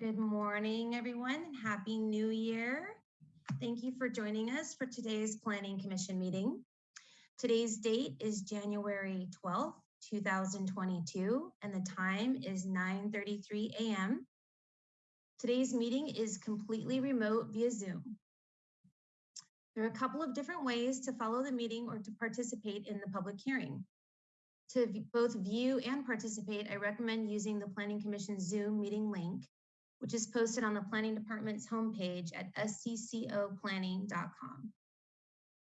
Good morning, everyone, and Happy New Year. Thank you for joining us for today's Planning Commission meeting. Today's date is January 12th, 2022, and the time is 9.33 a.m. Today's meeting is completely remote via Zoom. There are a couple of different ways to follow the meeting or to participate in the public hearing. To both view and participate, I recommend using the Planning Commission Zoom meeting link, which is posted on the Planning Department's homepage at sccoplanning.com.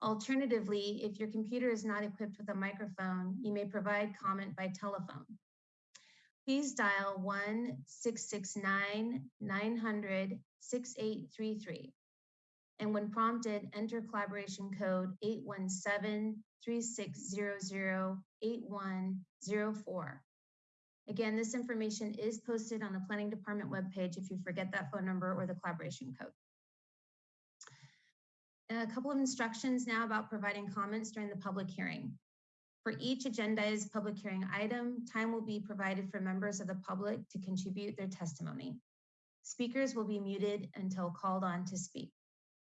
Alternatively, if your computer is not equipped with a microphone, you may provide comment by telephone. Please dial 1-669-900-6833. And when prompted, enter collaboration code 817-3600-8104. Again, this information is posted on the Planning Department webpage if you forget that phone number or the collaboration code. A couple of instructions now about providing comments during the public hearing. For each agendized public hearing item, time will be provided for members of the public to contribute their testimony. Speakers will be muted until called on to speak.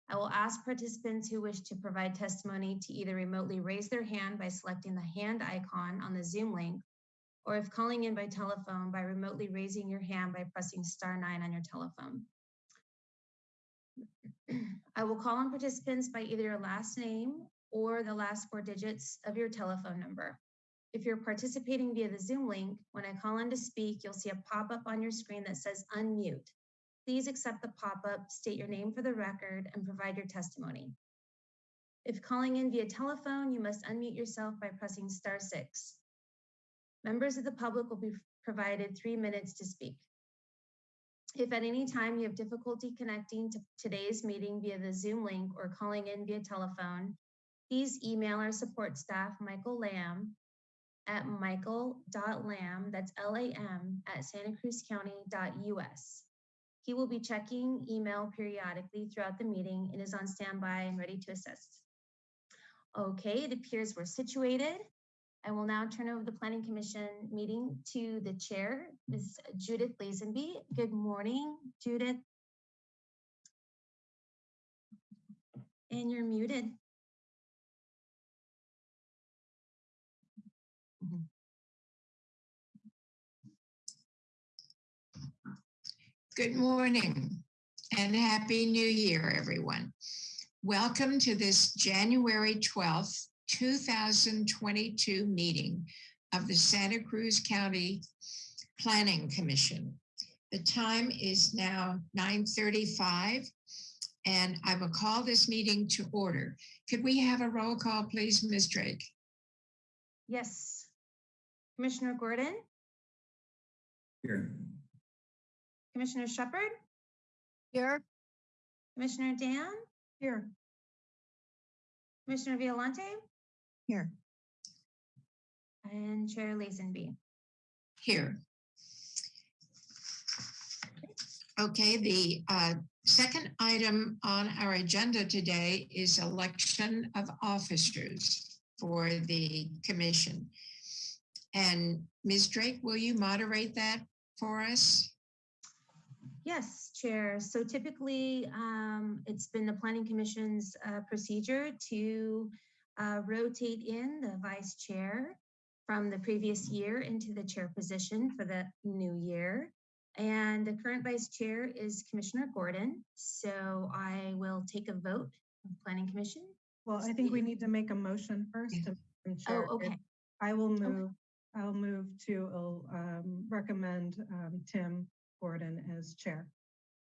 I will ask participants who wish to provide testimony to either remotely raise their hand by selecting the hand icon on the Zoom link, or if calling in by telephone by remotely raising your hand by pressing star nine on your telephone. I will call on participants by either your last name or the last four digits of your telephone number. If you're participating via the Zoom link, when I call on to speak, you'll see a pop-up on your screen that says unmute. Please accept the pop-up, state your name for the record, and provide your testimony. If calling in via telephone, you must unmute yourself by pressing star six. Members of the public will be provided three minutes to speak. If at any time you have difficulty connecting to today's meeting via the Zoom link or calling in via telephone, please email our support staff, Michael Lam, at michael.lam, that's L-A-M, at santacruzcounty.us. He will be checking email periodically throughout the meeting and is on standby and ready to assist. Okay, it appears we're situated. I will now turn over the Planning Commission meeting to the chair, Ms. Judith Lazenby. Good morning, Judith. And you're muted. Good morning and Happy New Year, everyone. Welcome to this January 12th, 2022 meeting of the Santa Cruz County Planning Commission. The time is now 9.35 and I will call this meeting to order. Could we have a roll call, please, Ms. Drake? Yes. Commissioner Gordon, Here. Commissioner Shepard, Here. Commissioner Dann, Here. Commissioner Violante, Here. and Chair Lazenby. Here. Okay, the uh, second item on our agenda today is election of officers for the commission. And Ms. Drake, will you moderate that for us? Yes, Chair. So typically, um, it's been the Planning Commission's uh, procedure to uh, rotate in the Vice Chair from the previous year into the chair position for the new year. And the current Vice Chair is Commissioner Gordon. So I will take a vote of Planning Commission. Well, I think we need to make a motion first. To- Madam Chair. Oh, okay. I will move, I'll move to um, recommend um, Tim Gordon as chair.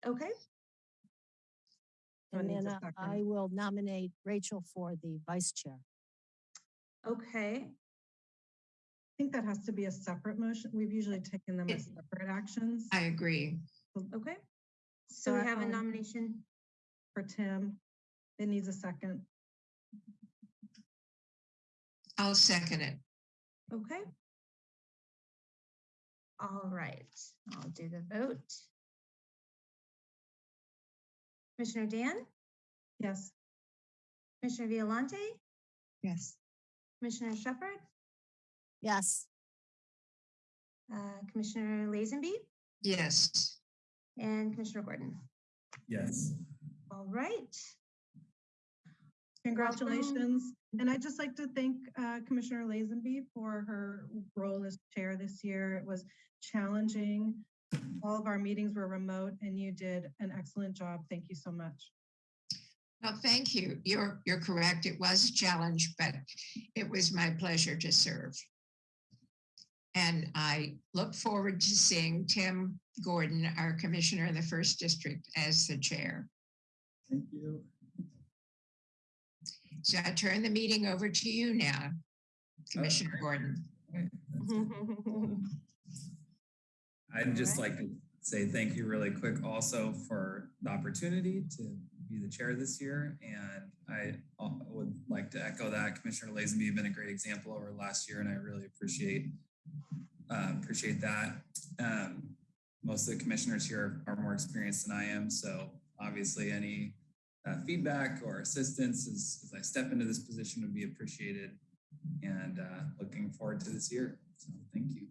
Okay, So it And needs then a uh, second. I will nominate Rachel for the vice chair. okay. I think that has to be a separate motion. We've usually taken them as separate actions. I agree. Okay. So we have a um, nomination. For Tim, it needs a second. I'll second it. Okay. All right, I'll do the vote. Commissioner Dann, Yes. Commissioner Violante, Yes. Commissioner Shepard, Yes, uh, Commissioner Lazenby, Yes. and Commissioner Gordon. Yes. All right. Congratulations. And I'd just like to thank uh, Commissioner Lazenby for her role as chair this year. It was challenging. All of our meetings were remote and you did an excellent job. Thank you so much. Well, thank you. You're, you're correct. It was a challenge, but it was my pleasure to serve. And I look forward to seeing Tim Gordon, our commissioner in the first district, as the chair. Thank you. So I turn the meeting over to you now, Commissioner okay. Gordon. Okay, that's good. I'd just like to say thank you really quick also for the opportunity to be the chair this year. And I uh, would like to echo that Commissioner Lazenby, you've been a great example over last year and I really appreciate uh, appreciate that. Um, most of the commissioners here are more experienced than I am. So obviously any uh, feedback or assistance as, as I step into this position would be appreciated and uh, looking forward to this year. So thank you.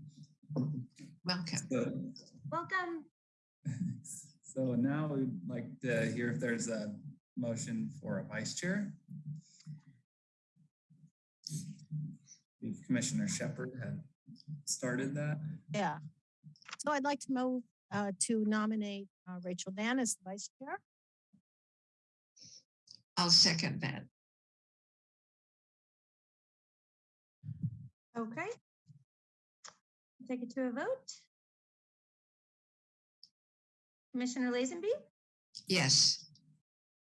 Welcome. So, Welcome. so now we'd like to hear if there's a motion for a vice chair. If Commissioner Shepard had started that. Yeah. So I'd like to move uh, to nominate uh, Rachel Dann as the vice chair. I'll second that. Okay. Take it to a vote. Commissioner Lazenby, Yes.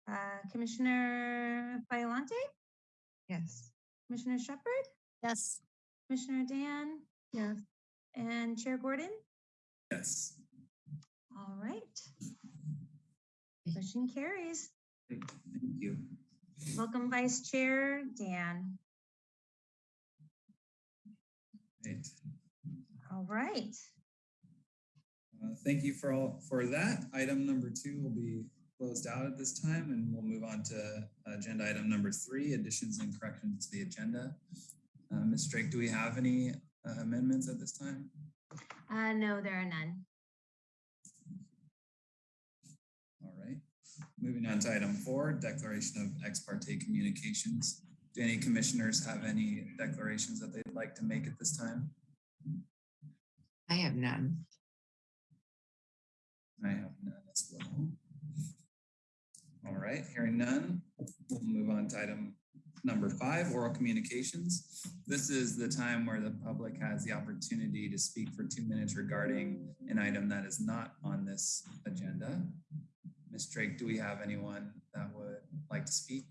uh, Commissioner Violante, Yes. Commissioner Shepard, Yes. Commissioner Dann, Yes. and Chair Gordon. Yes. All right. Motion carries. Thank you. Welcome, Vice Chair Dann. Great. All right. Uh, Thank you for all, for that. Item number two will be closed out at this time and we'll move on to agenda item number three, additions and corrections to the agenda. Uh, Ms. Drake, do we have any uh, amendments at this time? Uh, no, there are none. All right. Moving on to item four, declaration of ex parte communications. Do any commissioners have any declarations that they'd like to make at this time? I have none. I have none as well. All right, hearing none, we'll move on to item number five, oral communications. This is the time where the public has the opportunity to speak for two minutes regarding an item that is not on this agenda. Ms. Drake, do we have anyone that would like to speak?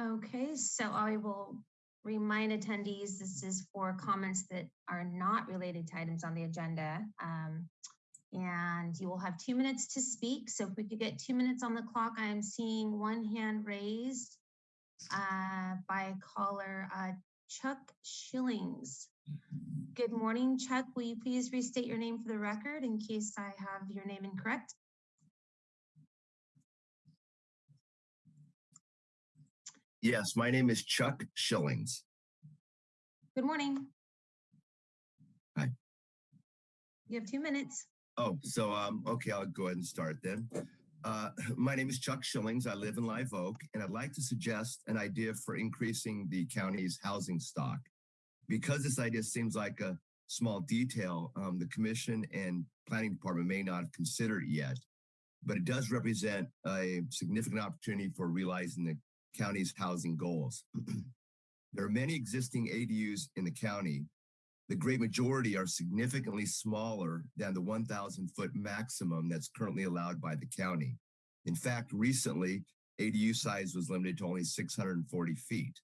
Okay, so I will remind attendees, this is for comments that are not related to items on the agenda. Um, and you will have two minutes to speak. So if we could get two minutes on the clock, I am seeing one hand raised uh, by caller uh, Chuck Schillings. Good morning, Chuck. Will you please restate your name for the record in case I have your name incorrect? Yes, my name is Chuck Shillings. Good morning. Hi. You have two minutes. Oh, so um, okay, I'll go ahead and start then. Uh, my name is Chuck Shillings. I live in Live Oak, and I'd like to suggest an idea for increasing the county's housing stock. Because this idea seems like a small detail, um, the commission and planning department may not have considered it yet, but it does represent a significant opportunity for realizing the county's housing goals. there are many existing ADUs in the county. The great majority are significantly smaller than the 1,000 foot maximum that's currently allowed by the county. In fact, recently, ADU size was limited to only 640 feet.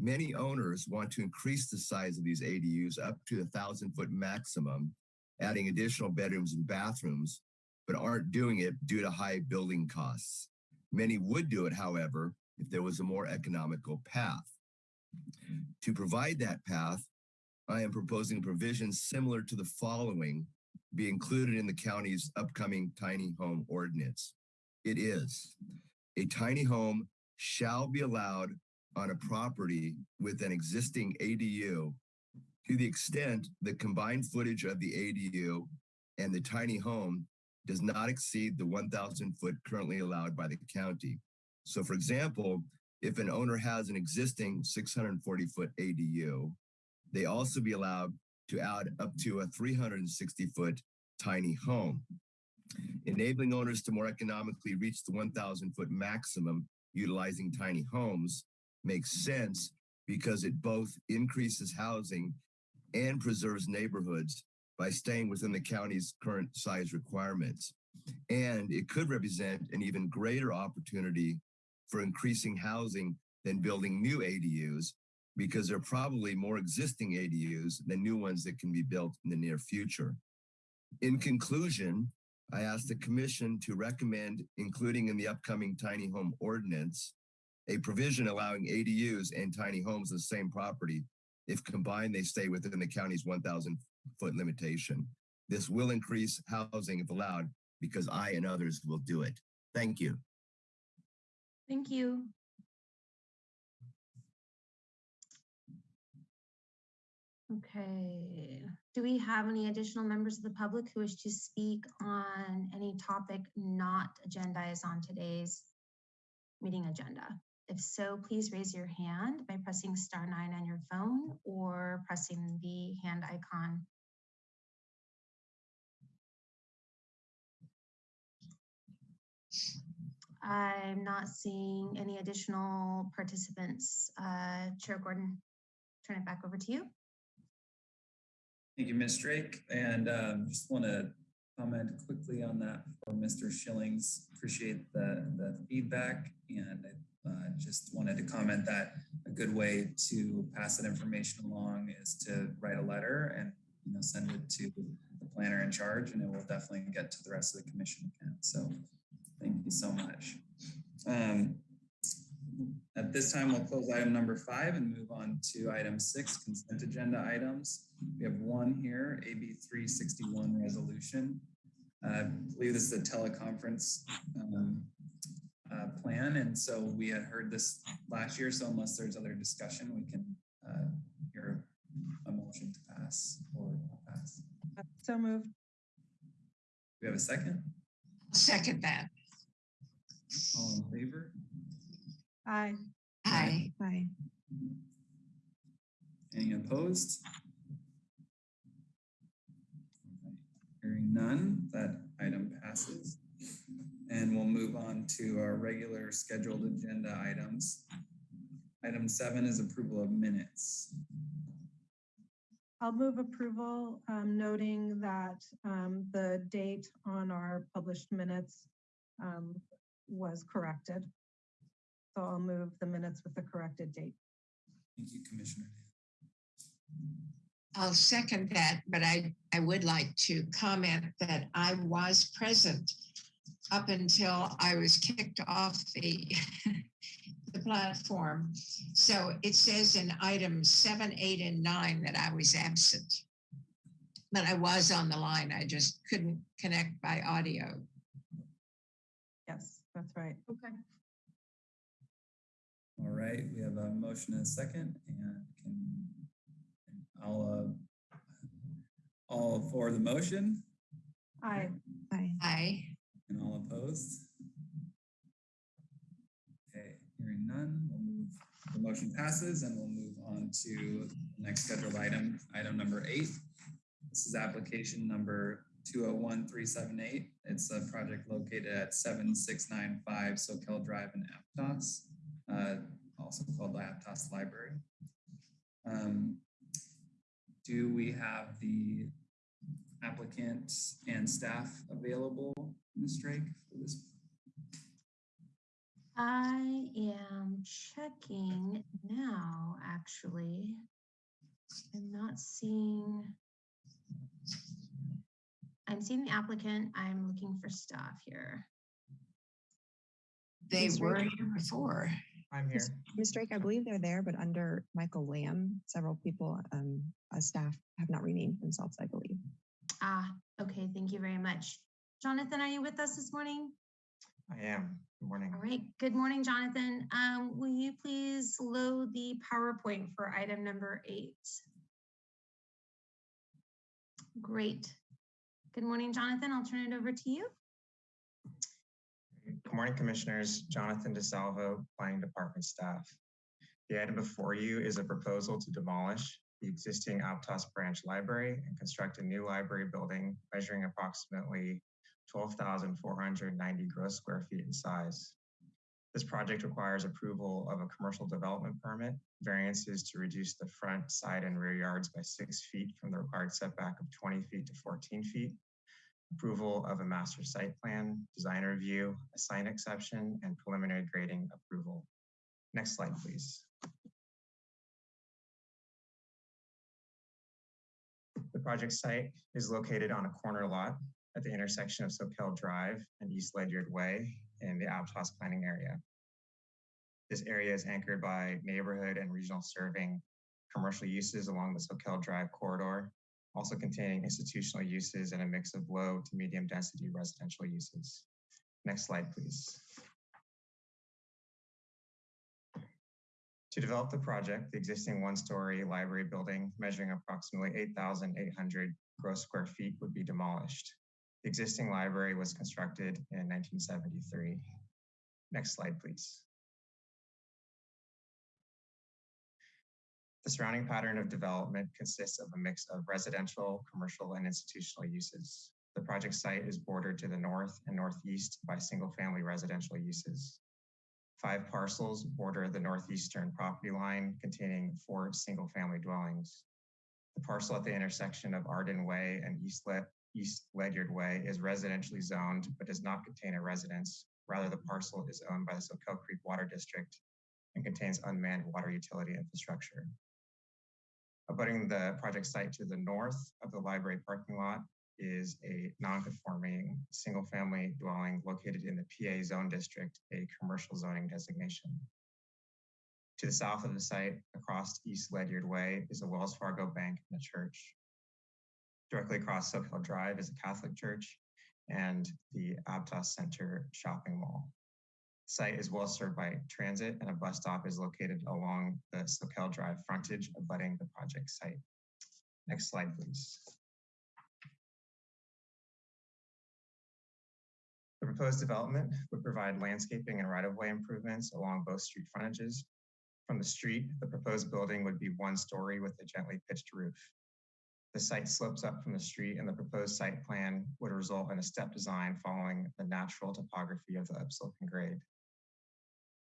Many owners want to increase the size of these ADUs up to the 1,000 foot maximum, adding additional bedrooms and bathrooms, but aren't doing it due to high building costs. Many would do it, however, if there was a more economical path. To provide that path, I am proposing provisions similar to the following be included in the county's upcoming tiny home ordinance. It is a tiny home shall be allowed on a property with an existing ADU to the extent the combined footage of the ADU and the tiny home does not exceed the 1,000 foot currently allowed by the county. So for example, if an owner has an existing 640 foot ADU, they also be allowed to add up to a 360 foot tiny home. Enabling owners to more economically reach the 1,000 foot maximum utilizing tiny homes makes sense because it both increases housing and preserves neighborhoods by staying within the county's current size requirements. And it could represent an even greater opportunity for increasing housing than building new ADUs because there are probably more existing ADUs than new ones that can be built in the near future. In conclusion, I ask the commission to recommend including in the upcoming tiny home ordinance a provision allowing ADUs and tiny homes on the same property. If combined, they stay within the county's 1,000 foot limitation. This will increase housing if allowed because I and others will do it. Thank you. Thank you. Okay, do we have any additional members of the public who wish to speak on any topic not agendized on today's meeting agenda? If so, please raise your hand by pressing star nine on your phone or pressing the hand icon. I'm not seeing any additional participants. Uh, Chair Gordon, turn it back over to you. Thank you, Ms. Drake. And um, just want to comment quickly on that for Mr. Schillings. Appreciate the, the feedback and uh, just wanted to comment that a good way to pass that information along is to write a letter and you know send it to the planner in charge and it will definitely get to the rest of the commission again. So you so much. Um, at this time, we'll close item number five and move on to item six, consent agenda items. We have one here, AB 361 resolution. Uh, I believe this is a teleconference um, uh, plan. And so we had heard this last year. So unless there's other discussion, we can uh, hear a motion to pass or not pass. So moved. Do we have a second? Second that. All in favor? Aye. Aye. Aye. Any opposed? Hearing none, that item passes. And we'll move on to our regular scheduled agenda items. Item seven is approval of minutes. I'll move approval, um, noting that, um, the date on our published minutes, um, was corrected. So I'll move the minutes with the corrected date. Thank you, Commissioner. I'll second that, but I, I would like to comment that I was present up until I was kicked off the, the platform. So it says in items seven, eight, and nine that I was absent. But I was on the line. I just couldn't connect by audio. Yes, that's right. Okay. All right, we have a motion and a second and can, I'll, uh, all for the motion Aye. Aye. Aye. and all opposed? Okay, hearing none, we'll move, the motion passes and we'll move on to the next scheduled item, item number eight. This is application number two oh one three seven eight. It's a project located at seven six nine five Soquel Drive in Aptos, uh, also called the Aptos Library. Um, Do we have the applicant and staff available, Ms. Drake, for this? I am checking now, actually. I'm not seeing. I'm seeing the applicant. I'm looking for staff here. They Ms. were Drake? here before. I'm here. Ms. Ms. Drake, I believe they're there, but under Michael Lam, several people, um, as staff have not renamed themselves, I believe. Ah, okay, thank you very much. Jonathan, are you with us this morning? I am. Good morning. All right, good morning, Jonathan. Um, will you please load the PowerPoint for item number eight? Great. Good morning, Jonathan. I'll turn it over to you. Good morning, Commissioners. Jonathan DeSalvo, Planning Department staff. The item before you is a proposal to demolish the existing Aptos Branch Library and construct a new library building measuring approximately 12,490 gross square feet in size. This project requires approval of a commercial development permit, variances to reduce the front, side, and rear yards by six feet from the required setback of 20 feet to 14 feet, approval of a master site plan, design review, a sign exception, and preliminary grading approval. Next slide, please. The project site is located on a corner lot at the intersection of Soquel Drive and East Ledyard Way in the Aptos planning area. This area is anchored by neighborhood and regional serving commercial uses along the Soquel Drive corridor, also containing institutional uses and a mix of low to medium density residential uses. Next slide, please. To develop the project, the existing one-story library building measuring approximately 8,800 gross square feet would be demolished. The existing library was constructed in 1973. Next slide, please. The surrounding pattern of development consists of a mix of residential, commercial, and institutional uses. The project site is bordered to the north and northeast by single-family residential uses. Five parcels border the northeastern property line containing four single-family dwellings. The parcel at the intersection of Arden Way and East, Le East Ledyard Way is residentially zoned, but does not contain a residence. Rather, the parcel is owned by the Soquel Creek Water District and contains unmanned water utility infrastructure. Abutting the project site to the north of the library parking lot is a non-conforming single-family dwelling located in the PA zone district, a commercial zoning designation. To the south of the site, across East Ledyard Way, is a Wells Fargo bank and a church. Directly across Soquel Drive is a Catholic church and the Aptos Center shopping mall. Site is well served by transit and a bus stop is located along the Soquel Drive frontage abutting the project site. Next slide, please. The proposed development would provide landscaping and right-of-way improvements along both street frontages. From the street, the proposed building would be one story with a gently pitched roof. The site slopes up from the street and the proposed site plan would result in a step design following the natural topography of the upsloping grade.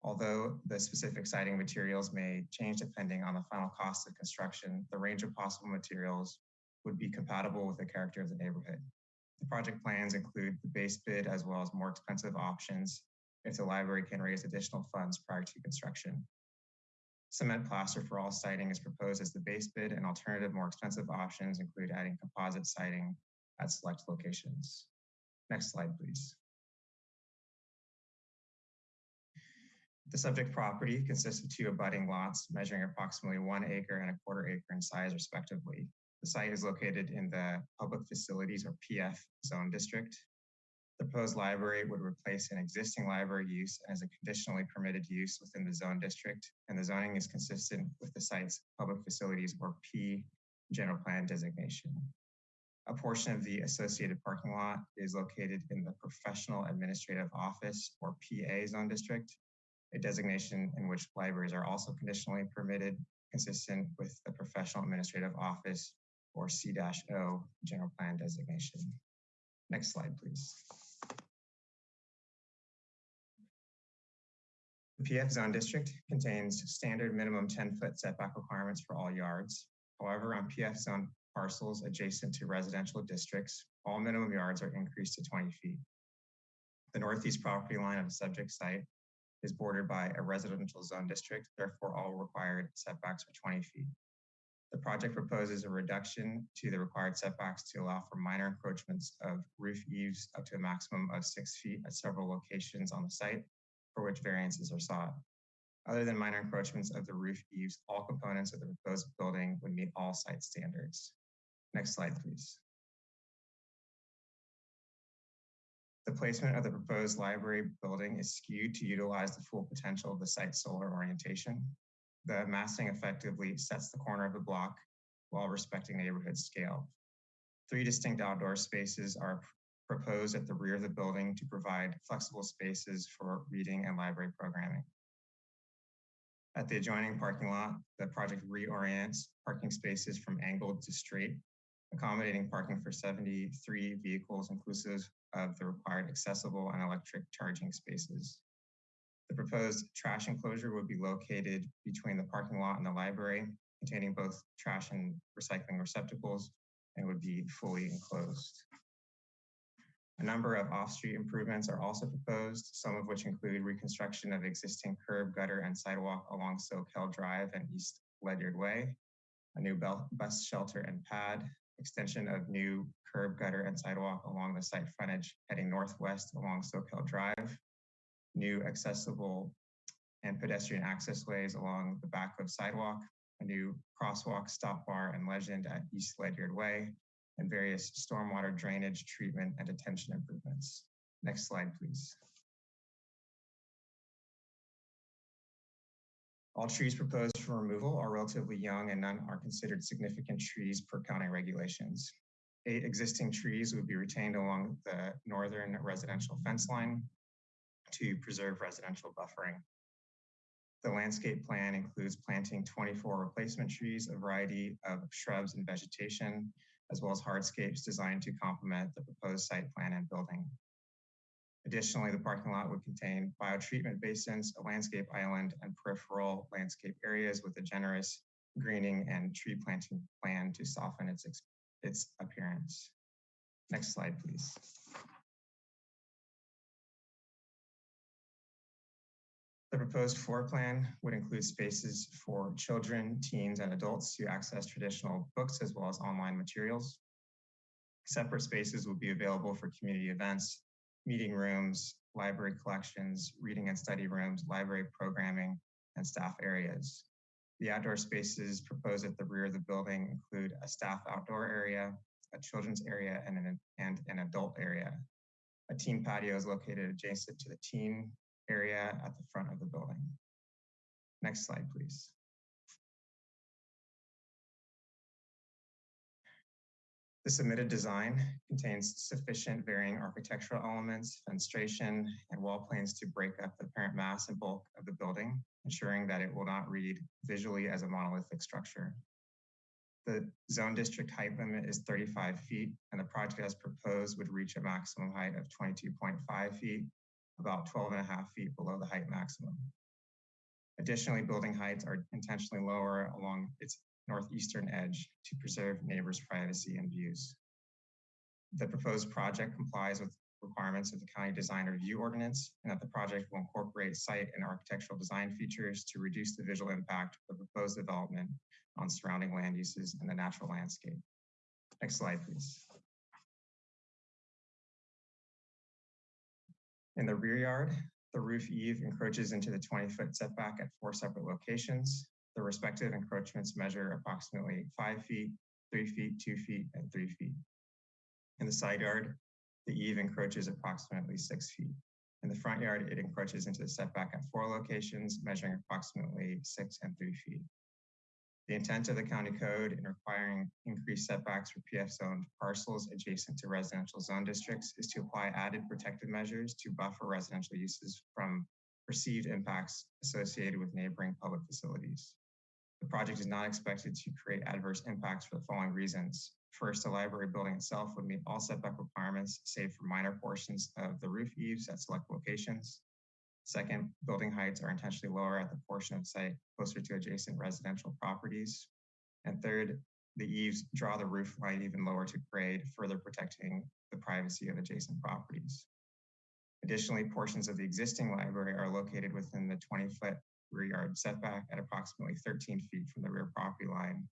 Although the specific siding materials may change depending on the final cost of construction, the range of possible materials would be compatible with the character of the neighborhood. The project plans include the base bid as well as more expensive options if the library can raise additional funds prior to construction. Cement plaster for all siding is proposed as the base bid and alternative more expensive options include adding composite siding at select locations. Next slide, please. The subject property consists of two abutting lots measuring approximately one acre and a quarter acre in size respectively. The site is located in the Public Facilities or PF Zone District. The proposed library would replace an existing library use as a conditionally permitted use within the zone district, and the zoning is consistent with the site's public facilities or P general plan designation. A portion of the associated parking lot is located in the Professional Administrative Office or PA zone district, a designation in which libraries are also conditionally permitted, consistent with the Professional Administrative Office or C-O general plan designation. Next slide, please. The PF zone district contains standard minimum 10 foot setback requirements for all yards. However, on PF zone parcels adjacent to residential districts, all minimum yards are increased to 20 feet. The northeast property line of the subject site is bordered by a residential zone district, therefore all required setbacks are 20 feet. The project proposes a reduction to the required setbacks to allow for minor encroachments of roof eaves up to a maximum of six feet at several locations on the site for which variances are sought. Other than minor encroachments of the roof eaves, all components of the proposed building would meet all site standards. Next slide, please. The placement of the proposed library building is skewed to utilize the full potential of the site's solar orientation. The massing effectively sets the corner of the block while respecting neighborhood scale. Three distinct outdoor spaces are proposed at the rear of the building to provide flexible spaces for reading and library programming. At the adjoining parking lot, the project reorients parking spaces from angled to straight, accommodating parking for 73 vehicles inclusive of the required accessible and electric charging spaces. The proposed trash enclosure would be located between the parking lot and the library, containing both trash and recycling receptacles, and would be fully enclosed. A number of off-street improvements are also proposed, some of which include reconstruction of existing curb, gutter, and sidewalk along Soquel Drive and East Ledyard Way, a new bus shelter and pad, extension of new curb, gutter, and sidewalk along the site frontage heading northwest along Soquel Drive, new accessible and pedestrian access ways along the back of sidewalk, a new crosswalk, stop bar, and legend at East Ledyard Way, and various stormwater drainage, treatment, and detention improvements. Next slide, please. All trees proposed for removal are relatively young and none are considered significant trees per county regulations. Eight existing trees would be retained along the northern residential fence line to preserve residential buffering. The landscape plan includes planting 24 replacement trees, a variety of shrubs and vegetation, as well as hardscapes designed to complement the proposed site plan and building. Additionally, the parking lot would contain biotreatment basins, a landscape island, and peripheral landscape areas with a generous greening and tree planting plan to soften its, its appearance. Next slide, please. The proposed floor plan would include spaces for children, teens, and adults to access traditional books as well as online materials. Separate spaces will be available for community events, meeting rooms, library collections, reading and study rooms, library programming, and staff areas. The outdoor spaces proposed at the rear of the building include a staff outdoor area, a children's area, and an, and an adult area. A teen patio is located adjacent to the teen area at the front of the building. Next slide, please. The submitted design contains sufficient varying architectural elements, fenestration, and wall planes to break up the apparent mass and bulk of the building, ensuring that it will not read visually as a monolithic structure. The zone district height limit is 35 feet, and the project as proposed would reach a maximum height of 22.5 feet about 12 and a half feet below the height maximum. Additionally, building heights are intentionally lower along its northeastern edge to preserve neighbors' privacy and views. The proposed project complies with requirements of the County Design Review Ordinance and that the project will incorporate site and architectural design features to reduce the visual impact of the proposed development on surrounding land uses and the natural landscape. Next slide, please. In the rear yard, the roof eave encroaches into the 20 foot setback at four separate locations. The respective encroachments measure approximately five feet, three feet, two feet, and three feet. In the side yard, the eave encroaches approximately six feet. In the front yard, it encroaches into the setback at four locations, measuring approximately six and three feet. The intent of the county code in requiring increased setbacks for PF zoned parcels adjacent to residential zone districts is to apply added protective measures to buffer residential uses from perceived impacts associated with neighboring public facilities. The project is not expected to create adverse impacts for the following reasons. First, the library building itself would meet all setback requirements, save for minor portions of the roof eaves at select locations. Second, building heights are intentionally lower at the portion of site closer to adjacent residential properties. And third, the eaves draw the roof line even lower to grade, further protecting the privacy of adjacent properties. Additionally, portions of the existing library are located within the 20 foot rear yard setback at approximately 13 feet from the rear property line.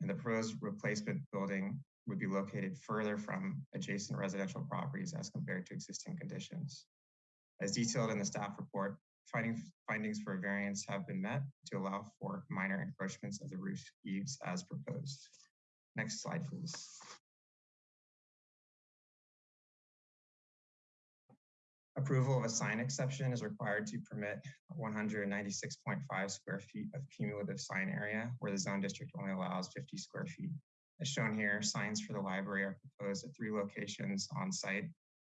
And the proposed replacement building would be located further from adjacent residential properties as compared to existing conditions. As detailed in the staff report, finding, findings for variance have been met to allow for minor encroachments of the roof eaves as proposed. Next slide, please. Approval of a sign exception is required to permit 196.5 square feet of cumulative sign area where the zone district only allows 50 square feet. As shown here, signs for the library are proposed at three locations on site,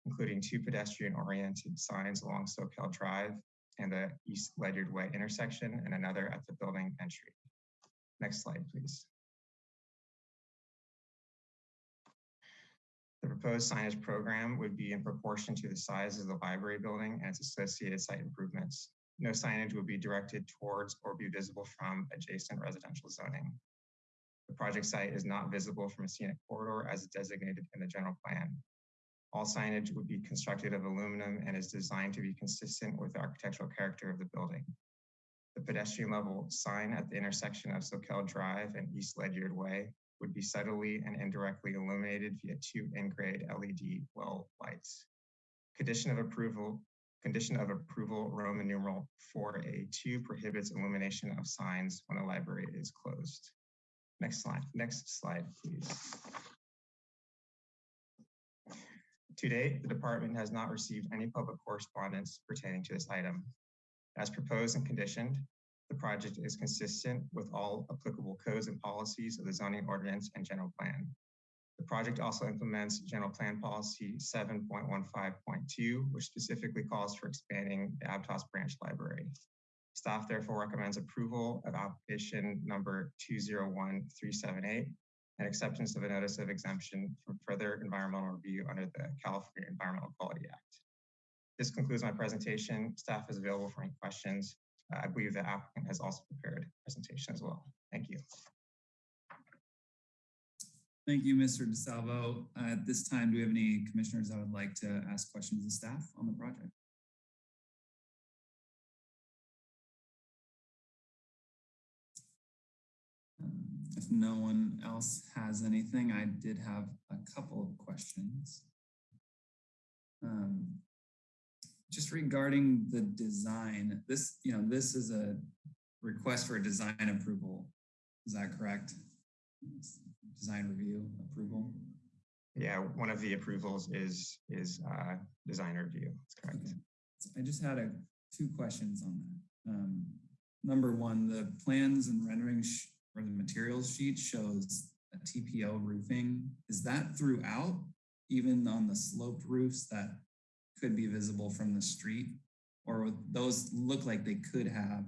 including two pedestrian-oriented signs along Soquel Drive and the East Ledyard Way intersection, and another at the building entry. Next slide, please. The proposed signage program would be in proportion to the size of the library building and its associated site improvements. No signage would be directed towards or be visible from adjacent residential zoning. The project site is not visible from a scenic corridor as designated in the general plan. All signage would be constructed of aluminum and is designed to be consistent with the architectural character of the building. The pedestrian level sign at the intersection of Soquel Drive and East Ledyard Way would be subtly and indirectly illuminated via two in-grade LED well lights. Condition of approval, condition of approval, Roman numeral 4A2 prohibits illumination of signs when a library is closed. Next slide, next slide, please. To date, the department has not received any public correspondence pertaining to this item. As proposed and conditioned, the project is consistent with all applicable codes and policies of the zoning ordinance and general plan. The project also implements general plan policy 7.15.2, which specifically calls for expanding the Aptos branch library. Staff therefore recommends approval of application number 201378 and acceptance of a notice of exemption from further environmental review under the California Environmental Quality Act. This concludes my presentation. Staff is available for any questions. I believe the applicant has also prepared a presentation as well. Thank you. Thank you, Mr. DeSalvo. Uh, At this time, do we have any commissioners that would like to ask questions of staff on the project? Um, If no one else has anything, I did have a couple of questions. Um, Just regarding the design, this, you know, this is a request for a design approval. Is that correct? Design review approval? Yeah, one of the approvals is is uh, design review. That's correct. Okay. So I just had a, two questions on that. Um, number one, the plans and renderings or the materials sheet shows a TPO roofing. Is that throughout, even on the sloped roofs that could be visible from the street? Or those look like they could have,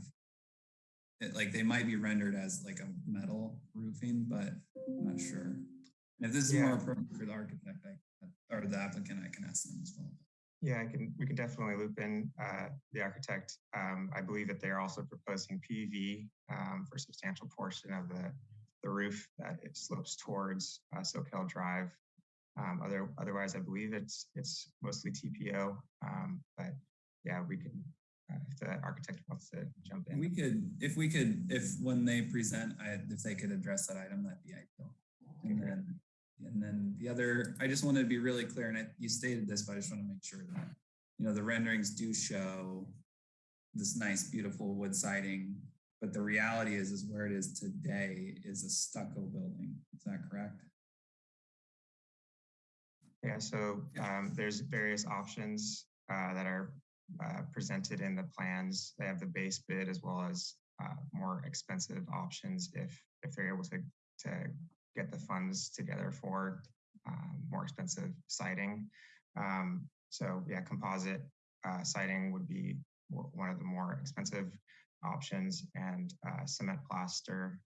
it- like they might be rendered as like a metal roofing, but I'm not sure. And if this is more appropriate for the architect, I, or the applicant, I can ask them as well. Yeah, I can. We can definitely loop in uh, the architect. Um, I believe that they're also proposing PV um, for a substantial portion of the the roof that it slopes towards uh, Soquel Drive. Um, other, otherwise, I believe it's it's mostly TPO. Um, but yeah, we can. Uh, if the architect wants to jump in. We could, if we could, if when they present, I, if they could address that item, that'd be ideal. And then, and then the other, I just wanted to be really clear, and I, you stated this, but I just want to make sure that, you know, the renderings do show this nice, beautiful wood siding, but the reality is, is where it is today is a stucco building. Is that correct? Yeah, so um, there's various options uh, that are uh, presented in the plans. They have the base bid as well as uh, more expensive options if if they're able to to get the funds together for um, more expensive siding. Um, so yeah, composite uh, siding would be one of the more expensive options, and uh, cement plaster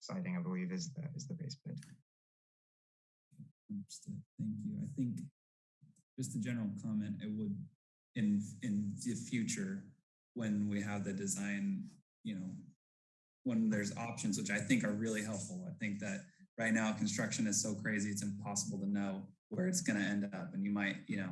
siding, I believe, is the is the base bid. Understood. Thank you. I think just a general comment, it would in in the future when we have the design, you know, when there's options, which I think are really helpful. I think that right now construction is so crazy, it's impossible to know where it's going to end up. And you might, you know,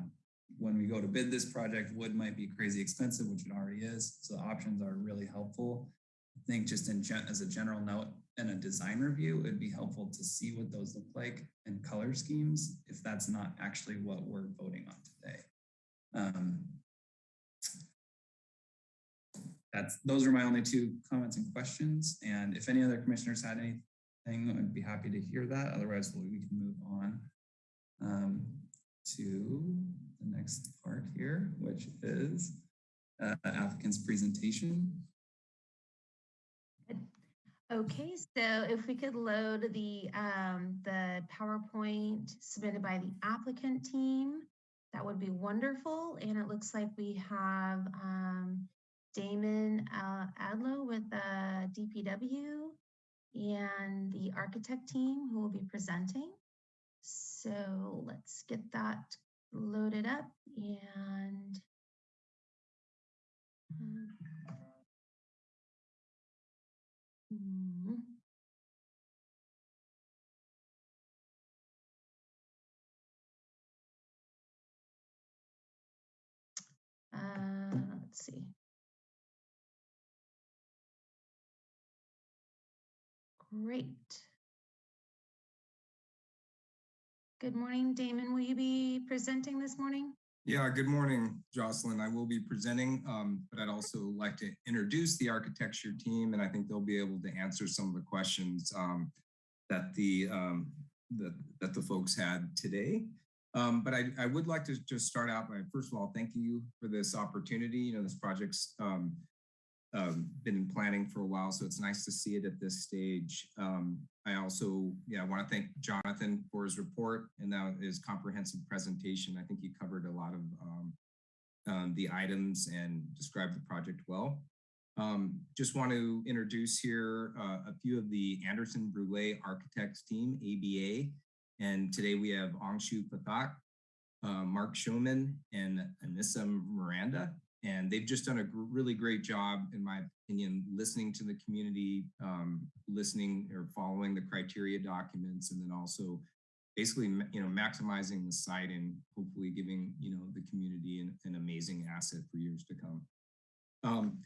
when we go to bid this project, wood might be crazy expensive, which it already is. So the options are really helpful. I think just in gen- as a general note and a design review, it'd be helpful to see what those look like and color schemes if that's not actually what we're voting on today. Um, that's those are my only two comments and questions. And if any other commissioners had anything, I'd be happy to hear that. Otherwise, we we can move on um, to the next part here, which is uh, applicant's presentation. Okay, so if we could load the, um, the PowerPoint submitted by the applicant team, that would be wonderful. And it looks like we have, um, Damon uh, Adlow with the DPW and the architect team who will be presenting. So let's get that loaded up and um, hmm. Uh, let's see. Great. Good morning, Damon. Will you be presenting this morning? Yeah, good morning, Jocelyn. I will be presenting, um, but I'd also like to introduce the architecture team, and I think they'll be able to answer some of the questions um, that the um, that, that the folks had today. Um, but I, I would like to just start out by, first of all, thank you for this opportunity. You know, this project's um, been in planning for a while, so it's nice to see it at this stage. Um, I also, yeah, I want to thank Jonathan for his report and now his comprehensive presentation. I think he covered a lot of um, um, the items and described the project well. Um, just want to introduce here uh, a few of the Anderson Brule Architects team, ABA. And today we have Angshu Pathak, uh, Mark Showman, and Anissa Miranda and they've just done a really great job, in my opinion, listening to the community, um, listening or following the criteria documents, and then also basically, you know, maximizing the site and hopefully giving, you know, the community an, an amazing asset for years to come. Um,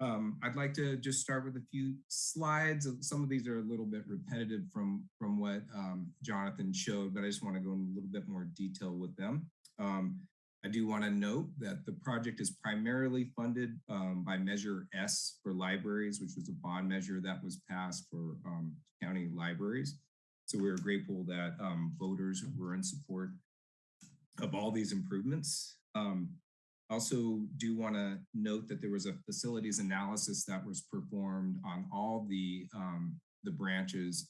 um, I'd like to just start with a few slides. Some of these are a little bit repetitive from, from what um, Jonathan showed, but I just want to go in a little bit more detail with them. Um, I do want to note that the project is primarily funded um, by Measure S for libraries, which was a bond measure that was passed for um, county libraries. So we're grateful that um, voters were in support of all these improvements. Um, also do want to note that there was a facilities analysis that was performed on all the, um, the branches.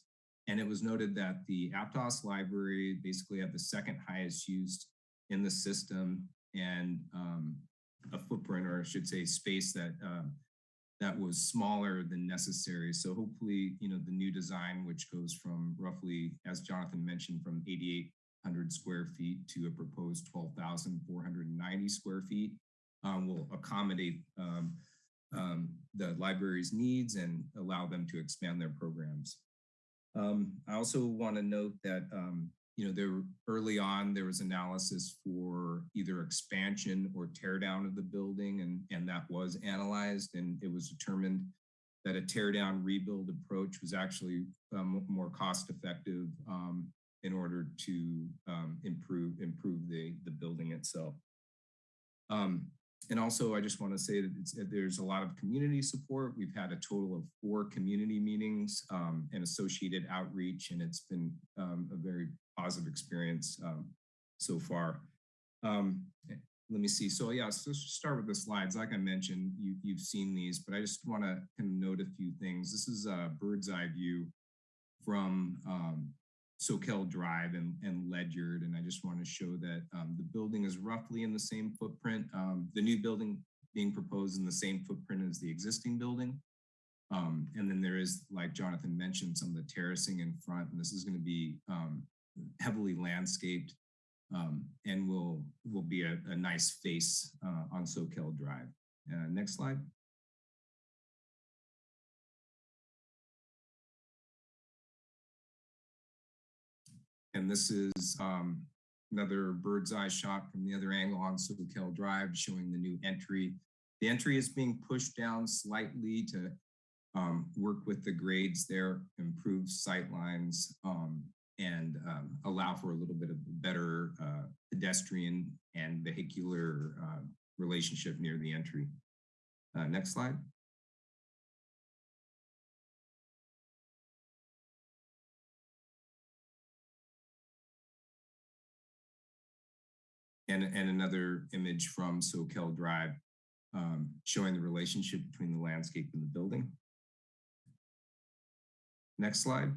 And it was noted that the Aptos library basically had the second highest use in the system and um, a footprint, or I should say space that um, that was smaller than necessary. So hopefully, you know, the new design, which goes from roughly, as Jonathan mentioned, from 8,800 square feet to a proposed 12,490 square feet, um, will accommodate um, um, the library's needs and allow them to expand their programs. Um, I also want to note that um, you know, there early on there was analysis for either expansion or tear down of the building, and and that was analyzed, and it was determined that a tear down rebuild approach was actually um, more cost effective um, in order to um, improve improve the the building itself. Um, and also, I just want to say that there's a lot of community support. We've had a total of four community meetings um, and associated outreach, and it's been um, a very positive experience um, so far. Um, eh, let me see. So yeah, so let's start with the slides. Like I mentioned, you, you've seen these, but I just want to kind of note a few things. This is a bird's eye view from um, Soquel Drive and, and Ledyard. And I just want to show that um, the building is roughly in the same footprint. Um, the new building being proposed in the same footprint as the existing building. Um, and then there is, like Jonathan mentioned, some of the terracing in front, and this is going to be um, heavily landscaped um, and will will be a, a nice face uh, on Soquel Drive. Uh, next slide. And this is um, another bird's eye shot from the other angle on Soquel Drive showing the new entry. The entry is being pushed down slightly to um, work with the grades there, improve sight lines, um, and um, allow for a little bit of better uh, pedestrian and vehicular uh, relationship near the entry. Uh, next slide. And, and another image from Soquel Drive um, showing the relationship between the landscape and the building. Next slide.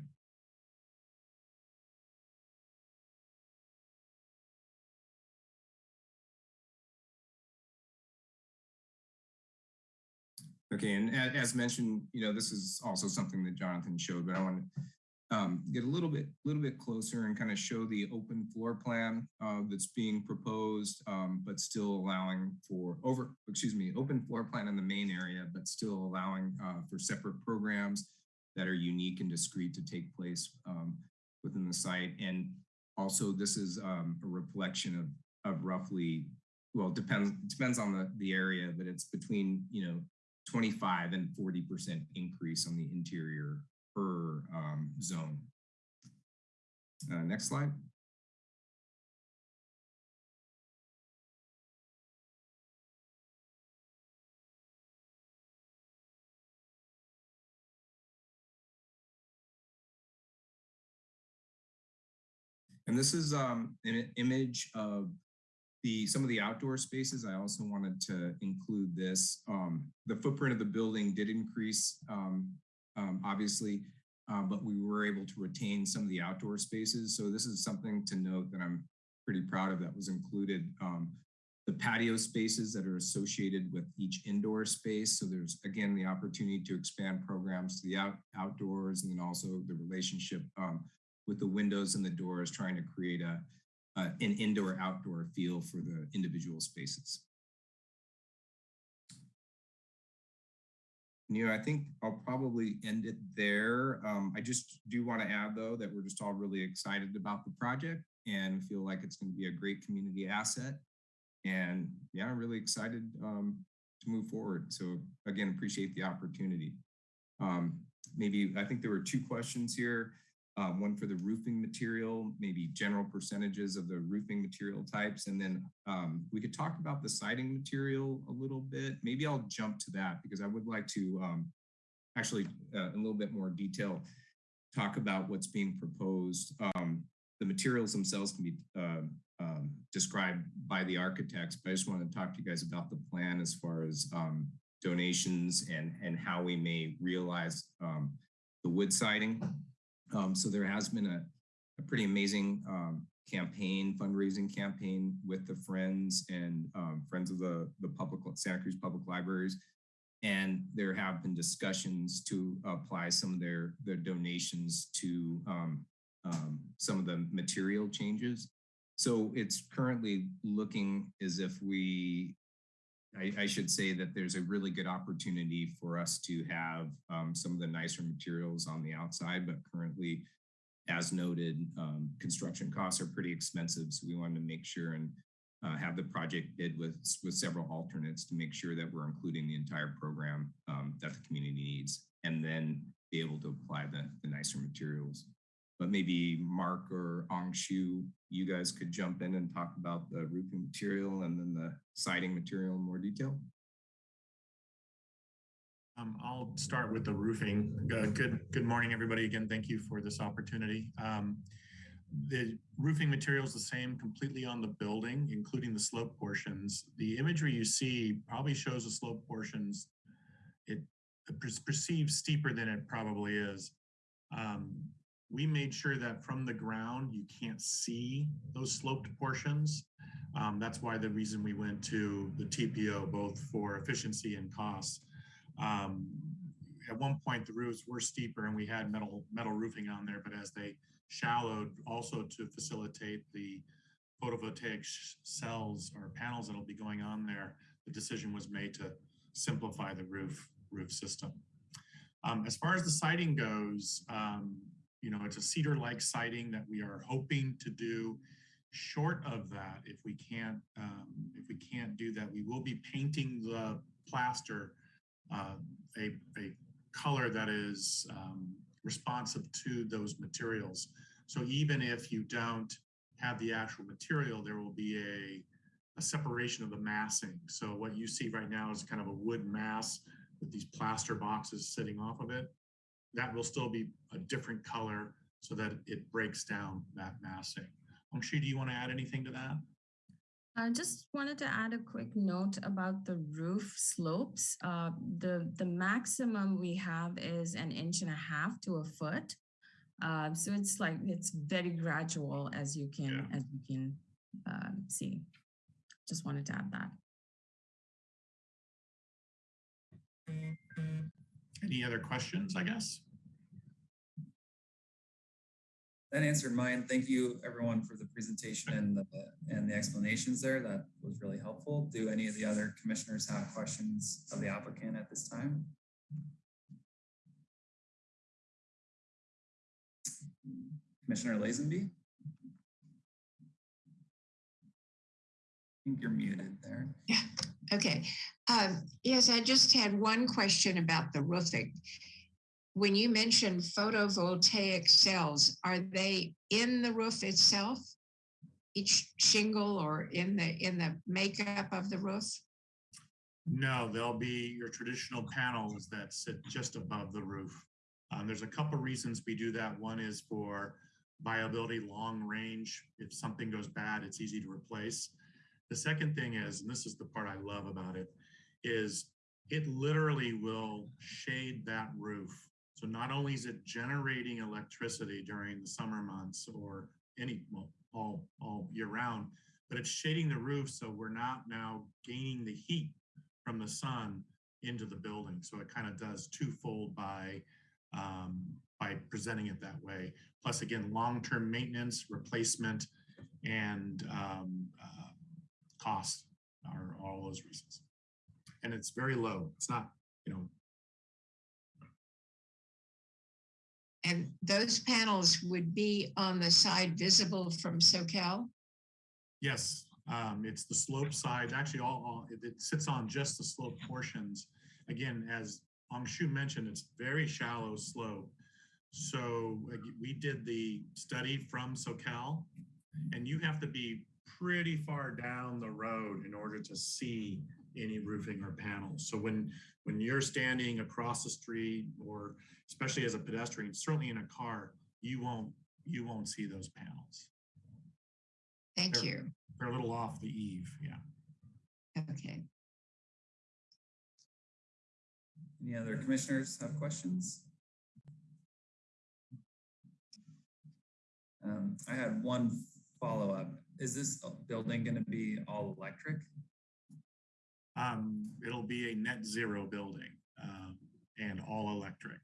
Okay, and as mentioned, you know, this is also something that Jonathan showed, but I want to um, get a little bit, little bit closer and kind of show the open floor plan uh, that's being proposed, um, but still allowing for over, excuse me, open floor plan in the main area, but still allowing uh, for separate programs that are unique and discrete to take place um, within the site. And also, this is um, a reflection of of roughly, well, depends depends on the the area, but it's between you know 25 and 40% increase on the interior per um, zone. Uh, next slide. And this is um, an image of the some of the outdoor spaces. I also wanted to include this. Um, the footprint of the building did increase, um, um, obviously, uh, but we were able to retain some of the outdoor spaces. So this is something to note that I'm pretty proud of that was included. Um, the patio spaces that are associated with each indoor space. So there's, again, the opportunity to expand programs to the out, outdoors and then also the relationship um, with the windows and the doors, trying to create a, uh, an indoor outdoor feel for the individual spaces. Know, I think I'll probably end it there. Um, I just do want to add though that we're just all really excited about the project and feel like it's going to be a great community asset. And yeah, I'm really excited um, to move forward. So again, appreciate the opportunity. Um, maybe I think there were two questions here um, one for the roofing material, maybe general percentages of the roofing material types. And then um, we could talk about the siding material a little bit. Maybe I'll jump to that because I would like to um, actually uh, in a little bit more detail talk about what's being proposed. Um, the materials themselves can be uh, described by the architects, but I just want to talk to you guys about the plan as far as donations and, and how we may realize the wood siding. Um, so there has been a, a pretty amazing um, campaign, fundraising campaign with the Friends and um, Friends of the, the public Santa Cruz Public Libraries. And there have been discussions to apply some of their, their donations to um, um, some of the material changes. So it's currently looking as if we, I, I should say that there's a really good opportunity for us to have um, some of the nicer materials on the outside, but currently, as noted, um, construction costs are pretty expensive. So we wanted to make sure and uh, have the project bid with, with several alternates to make sure that we're including the entire program um, that the community needs and then be able to apply the, the nicer materials but maybe Mark or Angshu, you guys could jump in and talk about the roofing material and then the siding material in more detail. Um, I'll start with the roofing. Uh, good, good morning, everybody. Again, thank you for this opportunity. Um, the roofing material is the same completely on the building, including the slope portions. The imagery you see probably shows the slope portions. It perceives steeper than it probably is. Um, we made sure that from the ground you can't see those sloped portions. Um, that's why the reason we went to the TPO, both for efficiency and costs. Um, at one point, the roofs were steeper and we had metal metal roofing on there, but as they shallowed, also to facilitate the photovoltaic cells or panels that'll be going on there, the decision was made to simplify the roof roof system. Um, as far as the siding goes, um, you know, it's a cedar-like siding that we are hoping to do. Short of that, if we can't, um, if we can't do that, we will be painting the plaster uh, a, a color that is um, responsive to those materials. So even if you don't have the actual material, there will be a, a separation of the massing. So what you see right now is kind of a wood mass with these plaster boxes sitting off of it that will still be a different color so that it breaks down that massing. Angshu, do you want to add anything to that? I just wanted to add a quick note about the roof slopes. Uh, the, the maximum we have is an inch and a half to a foot. Uh, so it's like, it's very gradual as you can, as you can uh, see. Just wanted to add that. Any other questions, I guess? That answered mine. Thank you, everyone, for the presentation and the, and the explanations there. That was really helpful. Do any of the other commissioners have questions of the applicant at this time? Commissioner Lazenby? I think you're muted there. Yeah, okay. Um, yes, I just had one question about the roofing. When you mentioned photovoltaic cells, are they in the roof itself? Each shingle or in the in the makeup of the roof? No, they'll be your traditional panels that sit just above the roof. Um, there's a couple reasons we do that. One is for viability, long range. If something goes bad, it's easy to replace. The second thing is, and this is the part I love about it, is it literally will shade that roof. So not only is it generating electricity during the summer months or any, well, all, all year round, but it's shading the roof so we're not now gaining the heat from the sun into the building. So it kind of does twofold by um, by presenting it that way. Plus, again, long-term maintenance, replacement, and um, uh, cost are all those reasons. And it's very low. It's not, you know, And those panels would be on the side visible from Soquel? yes, um, it's the slope side. Actually, all, all it, it sits on just the slope portions. Again, as Angshu mentioned, it's very shallow slope. So we did the study from Soquel, and you have to be pretty far down the road in order to see any roofing or panels. So when when you're standing across the street, or especially as a pedestrian, certainly in a car, you won't you won't see those panels. Thank Sure. you. They're a little off the eave, yeah. Okay. Any other commissioners have questions? Um, I had one follow-up. Is this building going to be all electric? Um, it'll be a net zero building um, and all electric.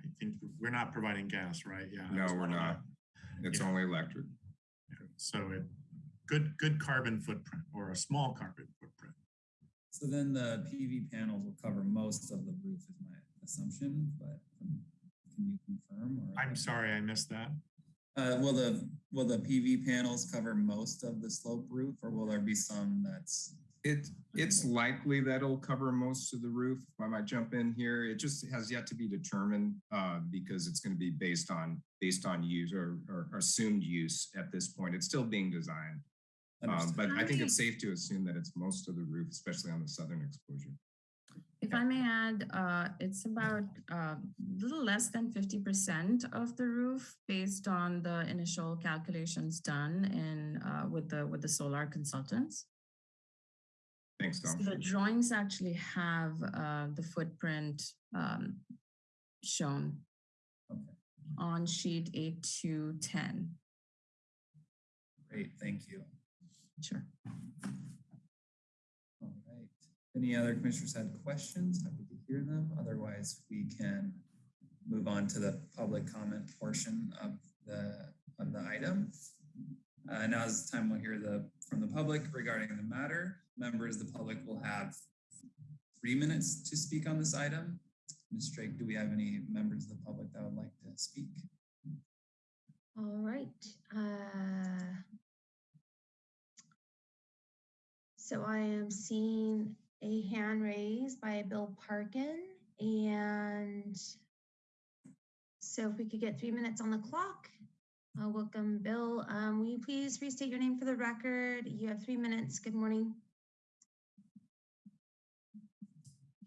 I think we're not providing gas, right? Yeah. No, we're one of the- not. It's Yeah. only electric. So it, good, good carbon footprint or a small carbon footprint. So then the PV panels will cover most of the roof is my assumption, but um, can you confirm? or- I'm sorry, I missed that. Uh, will the, will the PV panels cover most of the slope roof or will there be some that's? It, it's likely that it'll cover most of the roof. I might jump in here, it just has yet to be determined uh, because it's going to be based on, based on use or, or assumed use at this point. It's still being designed. Um, but I think it's safe to assume that it's most of the roof, especially on the southern exposure. If I may add, uh, it's about a little less than 50% of the roof based on the initial calculations done in uh, with the with the solar consultants. Thanks, So the drawings actually have uh, the footprint um, shown Okay, on sheet 8 to 10. Great, thank you. Sure. All right. Any other commissioners had questions? Happy to hear them. Otherwise, we can move on to the public comment portion of the, of the item. Uh, now is the time we'll hear the, from the public regarding the matter. Members of the public will have three minutes to speak on this item. Ms. Drake, do we have any members of the public that would like to speak? All right. uh, So I am seeing a hand raised by Bill Parkin and so if we could get three minutes on the clock. Uh, welcome, Bill. Um, will you please restate your name for the record? You have three minutes. Good morning.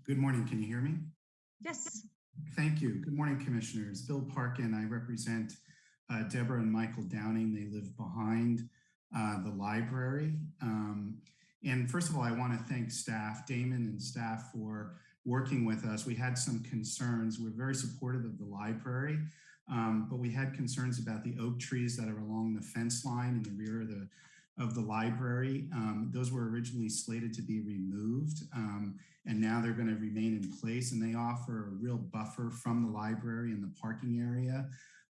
Good morning. Can you hear me? Yes. Thank you. Good morning, Commissioners. Bill Parkin. I represent uh, Deborah and Michael Downing. They live behind uh, the library. Um, and first of all, I want to thank staff, Damon and staff for working with us. We had some concerns. We're very supportive of the library, um, but we had concerns about the oak trees that are along the fence line in the rear of the of the library. Um, those were originally slated to be removed, um, and now they're going to remain in place, and they offer a real buffer from the library and the parking area.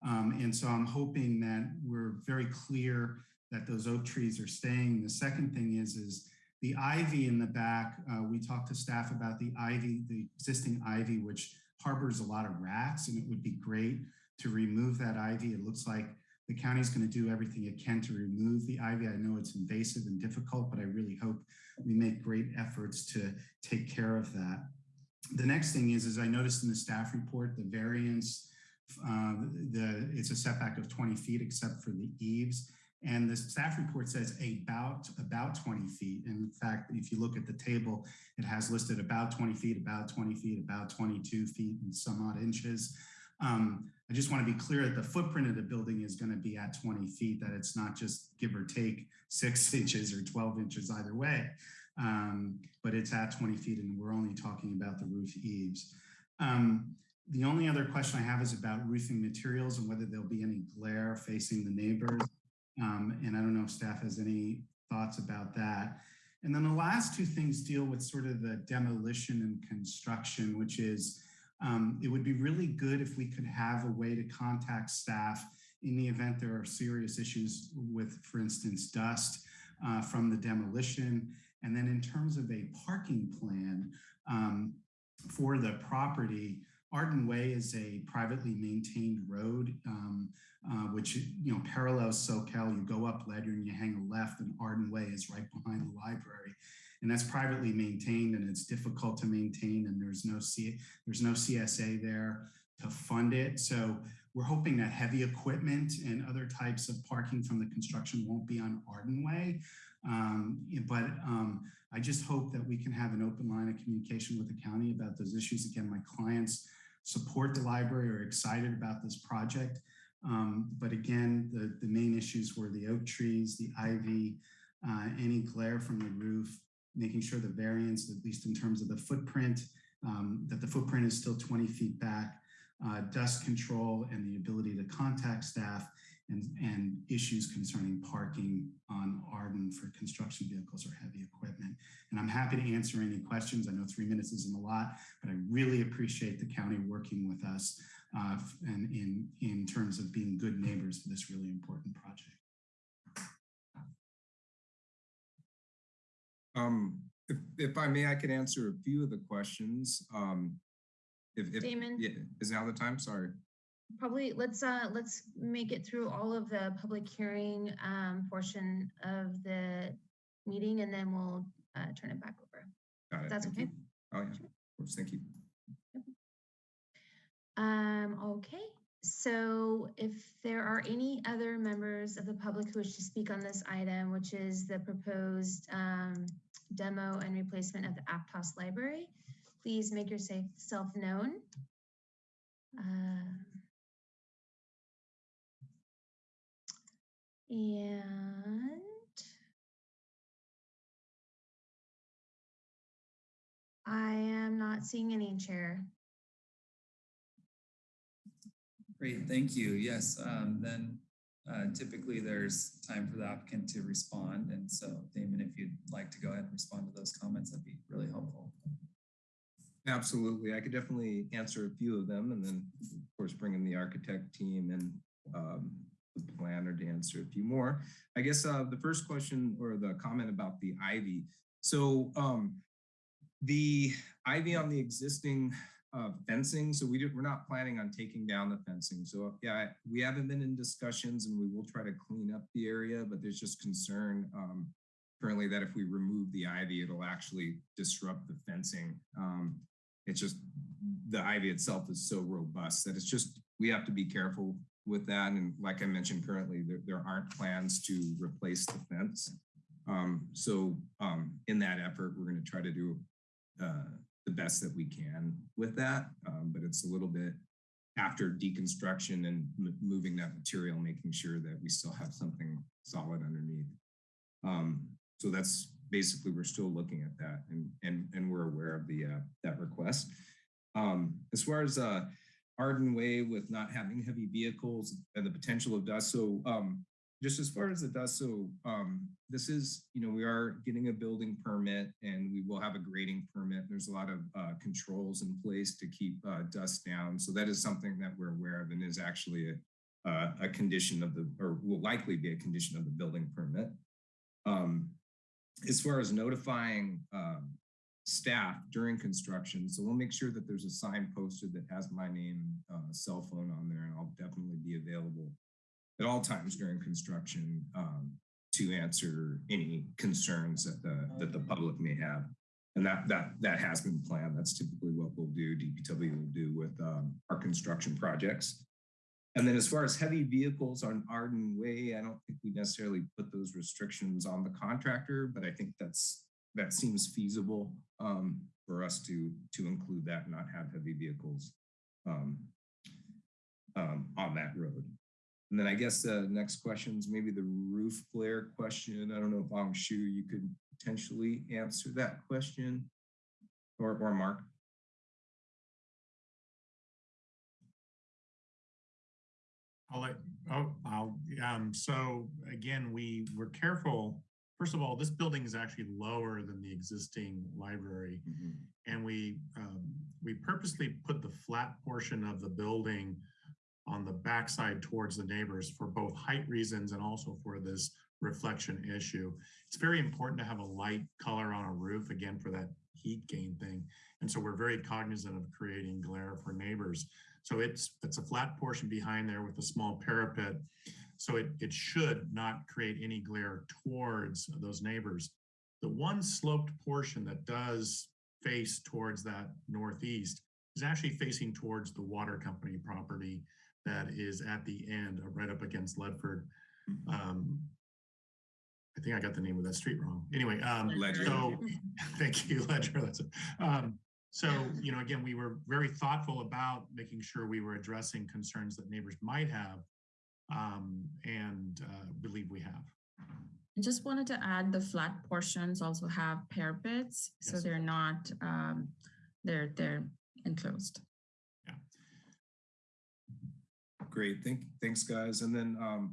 Um, and so I'm hoping that we're very clear that those oak trees are staying. The second thing is, is the ivy in the back, uh, we talked to staff about the ivy, the existing ivy, which harbors a lot of rats, and it would be great to remove that ivy. It looks like the county's going to do everything it can to remove the ivy. I know it's invasive and difficult, but I really hope we make great efforts to take care of that. The next thing is, as I noticed in the staff report, the variance, uh, the it's a setback of 20 feet except for the eaves. And the staff report says about, about 20 feet. And in fact, if you look at the table, it has listed about 20 feet, about 20 feet, about 22 feet and some odd inches. Um, I just want to be clear that the footprint of the building is going to be at 20 feet, that it's not just give or take six inches or 12 inches either way, um, but it's at 20 feet and we're only talking about the roof eaves. Um, the only other question I have is about roofing materials and whether there'll be any glare facing the neighbors. Um, and I don't know if staff has any thoughts about that. And then the last two things deal with sort of the demolition and construction, which is um, it would be really good if we could have a way to contact staff in the event there are serious issues with, for instance, dust uh, from the demolition. And then in terms of a parking plan um, for the property, Arden Way is a privately maintained road, um, uh, which you know parallels Soquel. You go up Ledyard and you hang a left, and Arden Way is right behind the library, and that's privately maintained, and it's difficult to maintain, and there's no C there's no CSA there to fund it. So we're hoping that heavy equipment and other types of parking from the construction won't be on Arden Way. Um, but um, I just hope that we can have an open line of communication with the county about those issues. Again, my clients support the library are excited about this project. Um, but again, the, the main issues were the oak trees, the ivy, uh, any glare from the roof, making sure the variance, at least in terms of the footprint, um, that the footprint is still 20 feet back, uh, dust control and the ability to contact staff and, and issues concerning parking on Arden for construction vehicles or heavy equipment. And I'm happy to answer any questions. I know three minutes isn't a lot, but I really appreciate the county working with us uh, and in, in terms of being good neighbors for this really important project. Um, if, if I may, I could answer a few of the questions. Um, if, if Damon? yeah, is now the time? Sorry. Probably, let's, uh, let's make it through all of the public hearing, um, portion of the meeting and then we'll, uh, turn it back over. Got it. That's Thank okay? you. Oh, yeah. Of course. Thank you. Um, okay, so if there are any other members of the public who wish to speak on this item, which is the proposed um, demo and replacement of the Aptos library, please make yourself known. Um, and I am not seeing any chair. Great, thank you. Yes, um, then uh, typically there's time for the applicant to respond. And so Damon, if you'd like to go ahead and respond to those comments, that'd be really helpful. Absolutely. I could definitely answer a few of them and then of course bring in the architect team and um, the planner to answer a few more. I guess uh, the first question or the comment about the ivy. So um, the ivy on the existing uh, fencing, so we we're not planning on taking down the fencing. So yeah, we haven't been in discussions and we will try to clean up the area, but there's just concern um, currently that if we remove the ivy, it'll actually disrupt the fencing. Um, it's just the ivy itself is so robust that it's just we have to be careful with that. And like I mentioned, currently there, there aren't plans to replace the fence. Um, so um, in that effort, we're going to try to do uh, the best that we can with that. Um, but it's a little bit after deconstruction and moving that material, making sure that we still have something solid underneath. Um, so that's basically, we're still looking at that and, and, and we're aware of the, uh, that request. Um, as far as, uh, Arden Way with not having heavy vehicles and the potential of dust. So, um, just as far as the dust, so, um, this is, you know, we are getting a building permit and we will have a grading permit. There's a lot of, uh, controls in place to keep, uh, dust down. So that is something that we're aware of and is actually a, uh, a condition of the, or will likely be a condition of the building permit. Um, as far as notifying um, staff during construction, so we'll make sure that there's a sign posted that has my name, uh, cell phone on there, and I'll definitely be available at all times during construction um, to answer any concerns that the that the public may have. And that that that has been planned. That's typically what we'll do. DPW will do with um, our construction projects. And then as far as heavy vehicles on Arden Way, I don't think we necessarily put those restrictions on the contractor, but I think that's that seems feasible um, for us to to include that and not have heavy vehicles um, um, on that road. And then I guess the next question is maybe the roof flare question. I don't know if Angshu, you could potentially answer that question or, or Mark. I'll let, oh, I'll, um, so again, we were careful. First of all, this building is actually lower than the existing library. And we, um, we purposely put the flat portion of the building on the backside towards the neighbors for both height reasons and also for this reflection issue. It's very important to have a light color on a roof, again, for that heat gain thing. And so we're very cognizant of creating glare for neighbors. So it's it's a flat portion behind there with a small parapet. So it, it should not create any glare towards those neighbors. The one sloped portion that does face towards that northeast is actually facing towards the water company property that is at the end, uh, right up against Ledford. Um, I think I got the name of that street wrong. Anyway, um, Ledyard. so thank you, Ledyard. That's it. Um, so, you know, again, we were very thoughtful about making sure we were addressing concerns that neighbors might have, um, and uh, believe we have. I just wanted to add the flat portions also have parapets, so they're not, um, they're, they're enclosed. Great, thank, thanks, guys. And then um,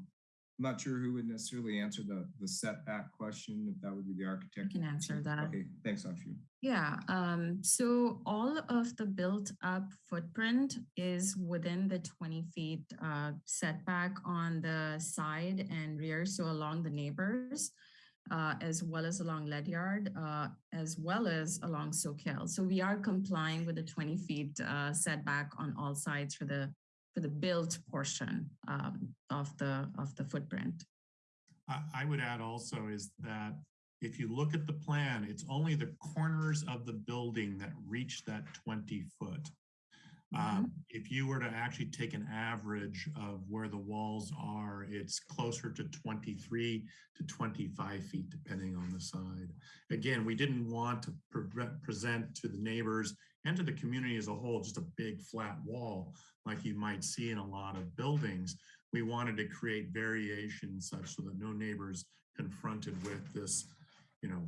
I'm not sure who would necessarily answer the, the setback question, if that would be the architect. I can answer that. Okay, thanks, Angshu. Yeah, um, so all of the built up footprint is within the twenty feet uh setback on the side and rear, so along the neighbors. Uh, as well as along Ledyard, uh, as well as along Soquel. So we are complying with the twenty feet uh setback on all sides for the for the built portion um of the of the footprint. I, would add also is that if you look at the plan, it's only the corners of the building that reach that 20 foot. Um, if you were to actually take an average of where the walls are, it's closer to 23 to 25 feet, depending on the side. Again, we didn't want to pre- present to the neighbors and to the community as a whole just a big flat wall like you might see in a lot of buildings. We wanted to create variation such so that no neighbors confronted with this, you know,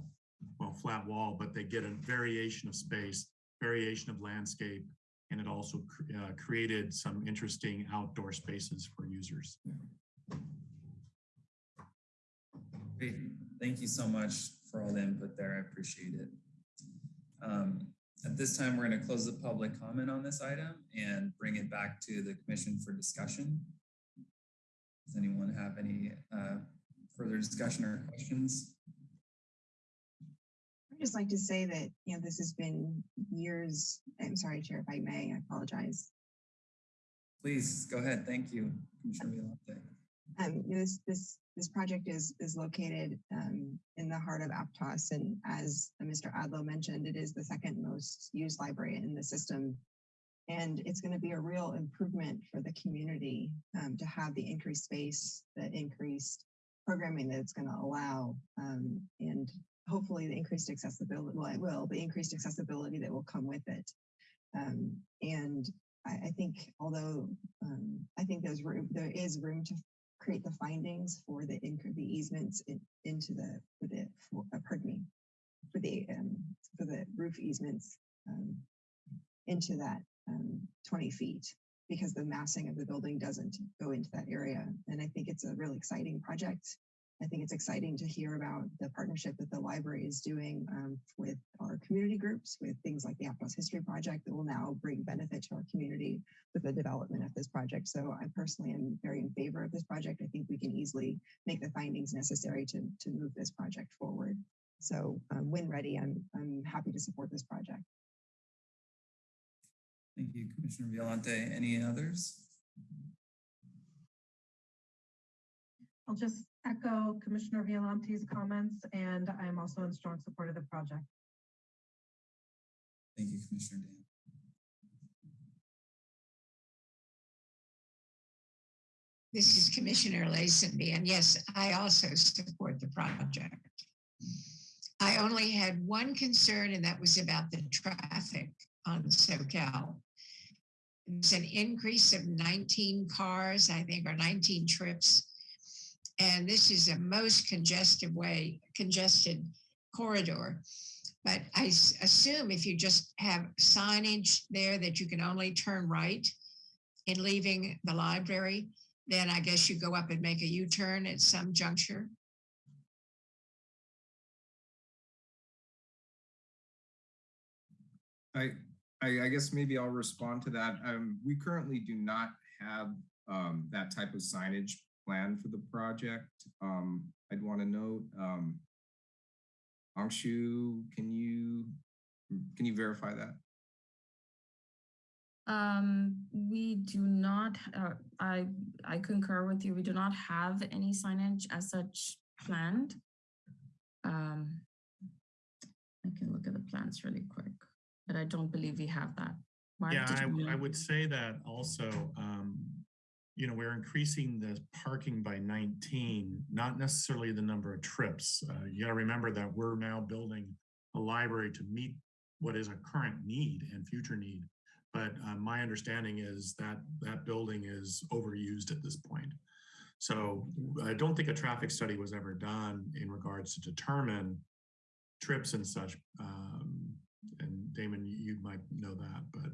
well, flat wall, but they get a variation of space, variation of landscape, and it also uh, created some interesting outdoor spaces for users. Great. Thank you so much for all the input there. I appreciate it. Um, At this time, we're going to close the public comment on this item and bring it back to the commission for discussion. Does anyone have any uh, further discussion or questions? I'd just like to say that, you know, this has been years. I'm sorry, Chair, if I may, I apologize. Please go ahead. Thank you, Commissioner. Um, you know, this, this, this project is, is located, um, in the heart of Aptos. And as Mr. Adlow mentioned, it is the second most used library in the system. And it's going to be a real improvement for the community, um, to have the increased space, the increased programming that it's going to allow, um, and hopefully the increased accessibility, well, it will, the increased accessibility that will come with it. Um, and I, I think although, um, I think there's room, there is room to create the findings for the the easements in, into the for the for, uh, pardon me for the um, for the roof easements um, into that um, 20 feet because the massing of the building doesn't go into that area. And I think it's a really exciting project. I think it's exciting to hear about the partnership that the library is doing um, with our community groups, with things like the Aptos History Project that will now bring benefit to our community with the development of this project. So I personally am very in favor of this project. I think we can easily make the findings necessary to, to move this project forward. So um, when ready, I'm, I'm happy to support this project. Thank you, Commissioner Violante. Any others? I'll just echo Commissioner Violante's comments, and I'm also in strong support of the project. Thank you, Commissioner Dann. This is Commissioner Lazenby, and yes, I also support the project. I only had one concern, and that was about the traffic on Soquel. It's an increase of 19 cars, I think, or 19 trips. And this is a most congested way, congested corridor. But I assume if you just have signage there that you can only turn right in leaving the library, then I guess you go up and make a U-turn at some juncture. I, I, I guess maybe I'll respond to that. Um, we currently do not have um, that type of signage planned for the project. Um, I'd want to note, um, Angshu, can you can you verify that? Um, we do not, uh, I, I concur with you. We do not have any signage as such planned. Um, I can look at the plans really quick, but I don't believe we have that. Mark, Yeah, I, I would say that also, um, you know, we're increasing the parking by 19, not necessarily the number of trips. Uh, you gotta remember that we're now building a library to meet what is a current need and future need. But uh, my understanding is that that building is overused at this point. So I don't think a traffic study was ever done in regards to determine trips and such. Um, and Damon, you might know that, but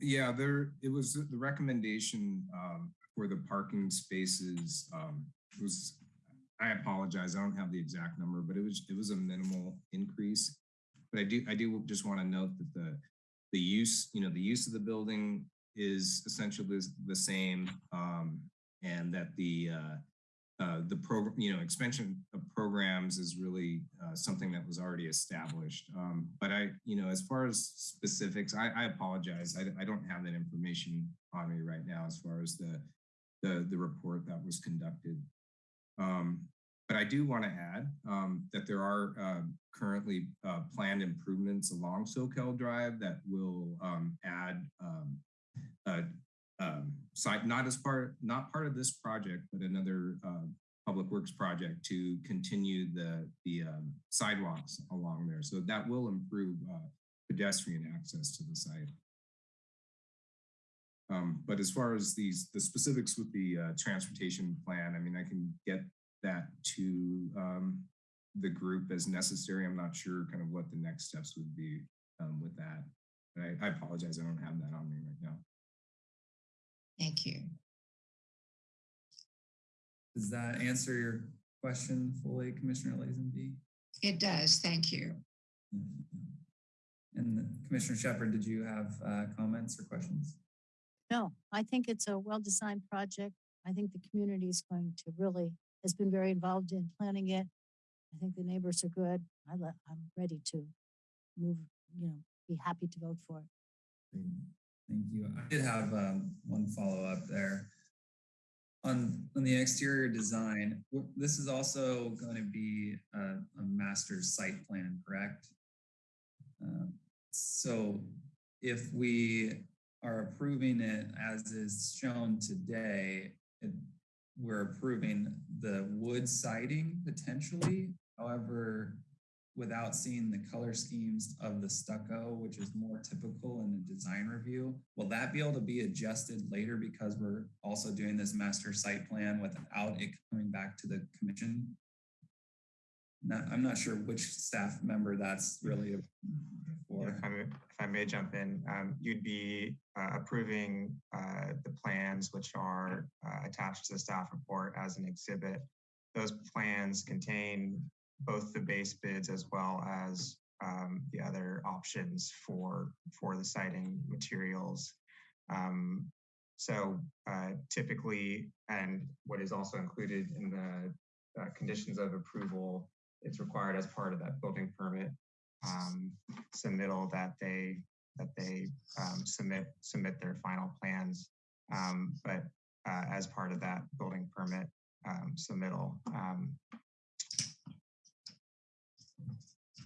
Yeah, there, it was the recommendation um, for the parking spaces um, was, I apologize, I don't have the exact number, but it was, it was a minimal increase. But I do, I do just want to note that the, the use, you know, the use of the building is essentially the, same. um, And that the, uh, uh, the program, you know, expansion of programs is really uh, something that was already established. Um, but I, you know, as far as specifics, I, I apologize. I, I don't have that information on me right now as far as the the, the report that was conducted. Um, but I do want to add um, that there are uh, currently uh, planned improvements along Soquel Drive that will um, add um, site, not as part, not part of this project, but another uh, public works project to continue the, the um, sidewalks along there. So that will improve uh, pedestrian access to the site. Um, but as far as these, the specifics with the uh, transportation plan, I mean, I can get that to um, the group as necessary. I'm not sure kind of what the next steps would be um, with that. But I, I apologize, I don't have that on me right now. Thank you. Does that answer your question fully, Commissioner Lazenby? It does. Thank you. And Commissioner Shepard, did you have uh, comments or questions? No, I think it's a well-designed project. I think the community is going to really, has been very involved in planning it. I think the neighbors are good. I I'm ready to move, you know, be happy to vote for it. Thank you. I did have um, one follow-up there. On, on the exterior design, this is also going to be a, a master site plan, correct? Um, So if we are approving it as is shown today, it- we're approving the wood siding potentially. However, without seeing the color schemes of the stucco, which is more typical in the design review, will that be able to be adjusted later because we're also doing this master site plan without it coming back to the commission? Not, I'm not sure which staff member that's really for. If I may, if I may jump in, um, you'd be uh, approving uh, the plans which are uh, attached to the staff report as an exhibit. Those plans contain both the base bids as well as um, the other options for for the siding materials. Um, so uh, typically, and what is also included in the uh, conditions of approval, it's required as part of that building permit um, submittal that they that they um, submit submit their final plans. Um, but uh, as part of that building permit um, submittal,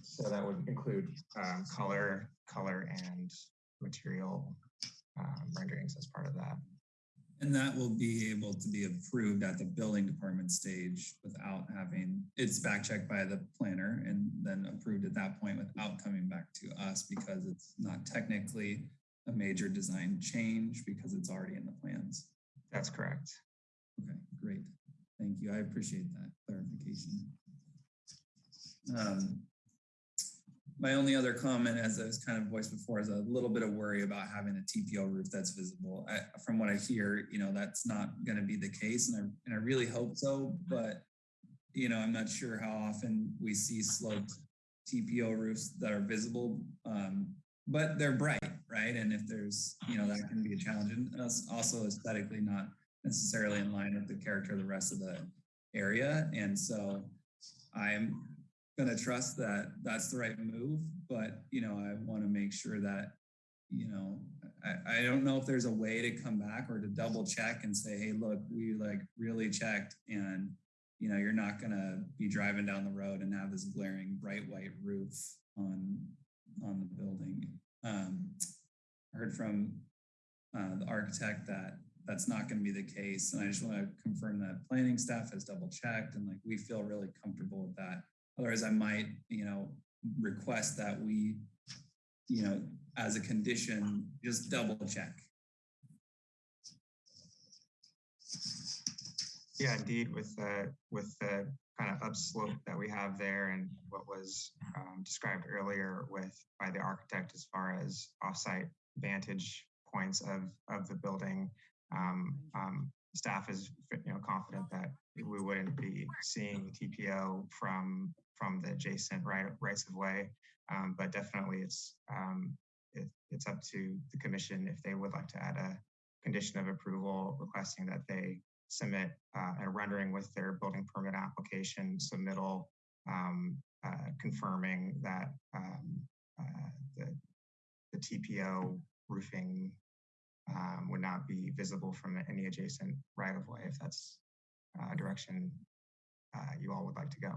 so that would include um, color, color, and material um, renderings as part of that. And that will be able to be approved at the building department stage without having, it's back checked by the planner and then approved at that point without coming back to us because it's not technically a major design change because it's already in the plans. That's correct. Okay, great. Thank you. I appreciate that clarification. Um, my only other comment, as I was kind of voiced before, is a little bit of worry about having a TPO roof that's visible. I, from what I hear, you know, that's not going to be the case, and I and I really hope so. But you know, I'm not sure how often we see sloped TPO roofs that are visible, um, but they're bright, right? And if there's, you know, that can be a challenge, and it's also aesthetically not necessarily in line with the character of the rest of the area. And so I'm going to trust that that's the right move, but you know, I want to make sure that, you know, I, I don't know if there's a way to come back or to double check and say, hey, look, we like really checked and you know, you're not going to be driving down the road and have this glaring bright white roof on on the building. Um, I heard from uh, the architect that that's not going to be the case. And I just want to confirm that planning staff has double checked and like we feel really comfortable with that. Otherwise, I might, you know, request that we, you know, as a condition, just double check. Yeah, indeed, with the with the kind of upslope that we have there and what was um, described earlier with by the architect as far as offsite vantage points of of the building, um, um, staff is you know confident that we wouldn't be seeing TPO from from the adjacent right rights of way, um, but definitely it's um, it, it's up to the commission if they would like to add a condition of approval requesting that they submit uh, a rendering with their building permit application submittal um, uh, confirming that um, uh, the, the TPO roofing um, would not be visible from any adjacent right of way if that's a direction uh, you all would like to go.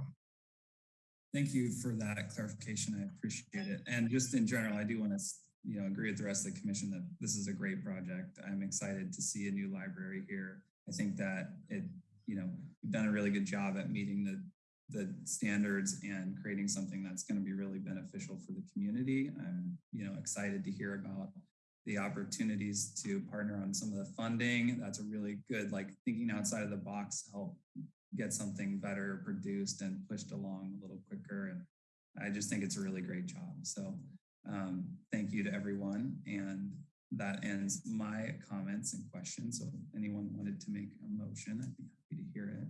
Thank you for that clarification. I appreciate it. And just in general, I do want to, you know, agree with the rest of the commission that this is a great project. I'm excited to see a new library here. I think that it, you know, we've done a really good job at meeting the the standards and creating something that's going to be really beneficial for the community. I'm, you know, excited to hear about the opportunities to partner on some of the funding. That's a really good, like thinking outside of the box to help get something better produced and pushed along a little quicker. And I just think it's a really great job. So um, thank you to everyone. And that ends my comments and questions. So if anyone wanted to make a motion, I'd be happy to hear it.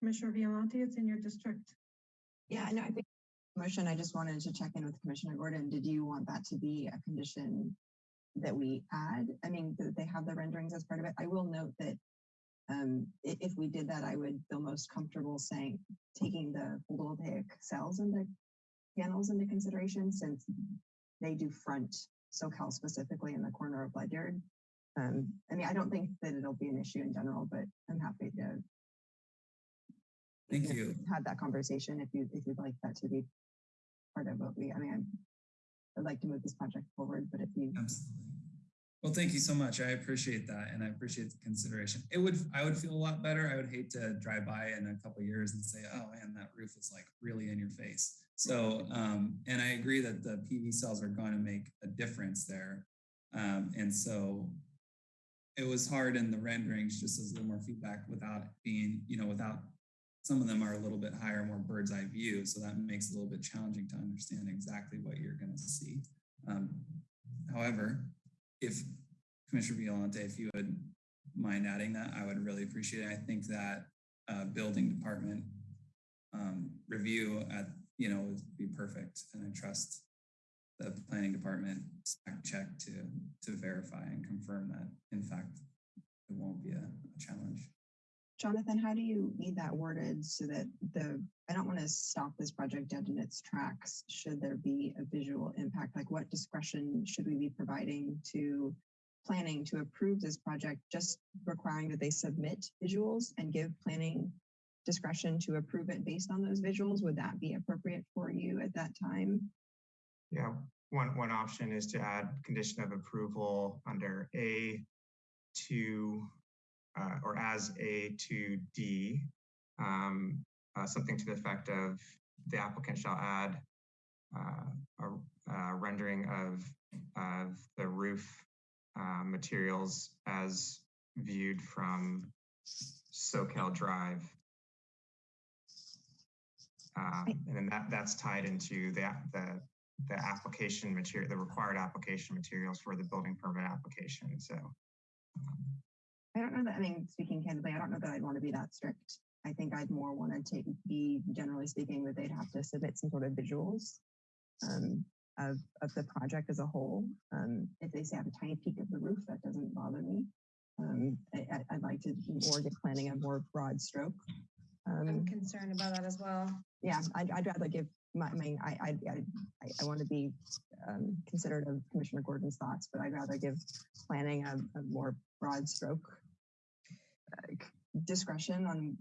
Commissioner Violante, it's in your district. Yeah, no, I think motion, I just wanted to check in with Commissioner Gordon. Did you want that to be a condition that we add? I mean, that they have the renderings as part of it. I will note that um, if we did that, I would feel most comfortable saying, taking the photovoltaic cells into panels into consideration since they do front Soquel specifically in the corner of Ledyard. Um, I mean, I don't think that it'll be an issue in general, but I'm happy to Thank you. Have that conversation if you, if you'd like that to be part of what we, I mean, I'd like to move this project forward, but if you, Absolutely. Well, thank you so much. I appreciate that, and I appreciate the consideration. It would, I would feel a lot better. I would hate to drive by in a couple years and say, "Oh man, that roof is like really in your face." So, um, and I agree that the PV cells are going to make a difference there, um, and so it was hard in the renderings, just as a little more feedback without being, you know, without some of them are a little bit higher, more bird's eye view, so that makes it a little bit challenging to understand exactly what you're going to see. Um, however, if Commissioner Violante, if you would mind adding that, I would really appreciate it. I think that uh, building department um, review at, you know, would be perfect. And I trust the planning department check to, to verify and confirm that, in fact, it won't be a, a challenge. Jonathan, how do you need that worded so that the, I don't want to stop this project dead in its tracks. Should there be a visual impact? Like what discretion should we be providing to planning to approve this project, just requiring that they submit visuals and give planning discretion to approve it based on those visuals? Would that be appropriate for you at that time? Yeah, one, one option is to add condition of approval under A to, uh, or as A to D, um, uh, something to the effect of the applicant shall add uh, a, rendering of, of the roof uh, materials as viewed from Soquel Drive. Um, and then that, that's tied into the, the, the application material, the required application materials for the building permit application. So um, I don't know that, I mean, speaking candidly, I don't know that I'd want to be that strict. I think I'd more want to take, be generally speaking that they'd have to submit some sort of visuals um, of, of the project as a whole. Um, if they say I have a tiny peek of the roof, that doesn't bother me. Um, I, I'd like to more get planning a more broad stroke. Um, I'm concerned about that as well. yeah, I'd, I'd rather give my, I mean, I, I, I, I- want to be um, considerate of Commissioner Gordon's thoughts, but I'd rather give planning a, a more broad stroke discretion on.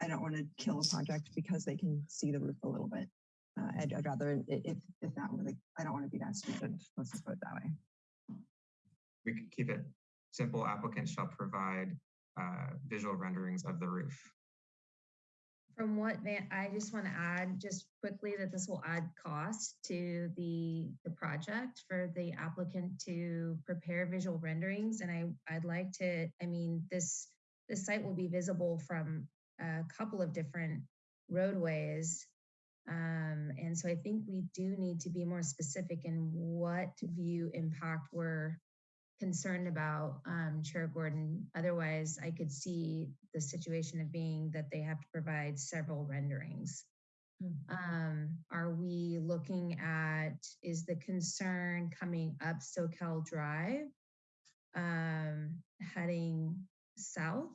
I, don't want to kill a project because they can see the roof a little bit. Uh, I'd, I'd rather if if that were I don't want to be that stupid. Let's just put it that way. we could keep it simple. Applicants shall provide uh, visual renderings of the roof. From what Van, I just want to add just quickly that this will add cost to the, the project for the applicant to prepare visual renderings. And I, I'd like to, I mean, this, this site will be visible from a couple of different roadways. Um, and so I think we do need to be more specific in what view impact we're concerned about, um, Chair Gordon. Otherwise, I could see the situation of being that they have to provide several renderings. Um, are we looking at, is the concern coming up Soquel Drive? Um, heading south?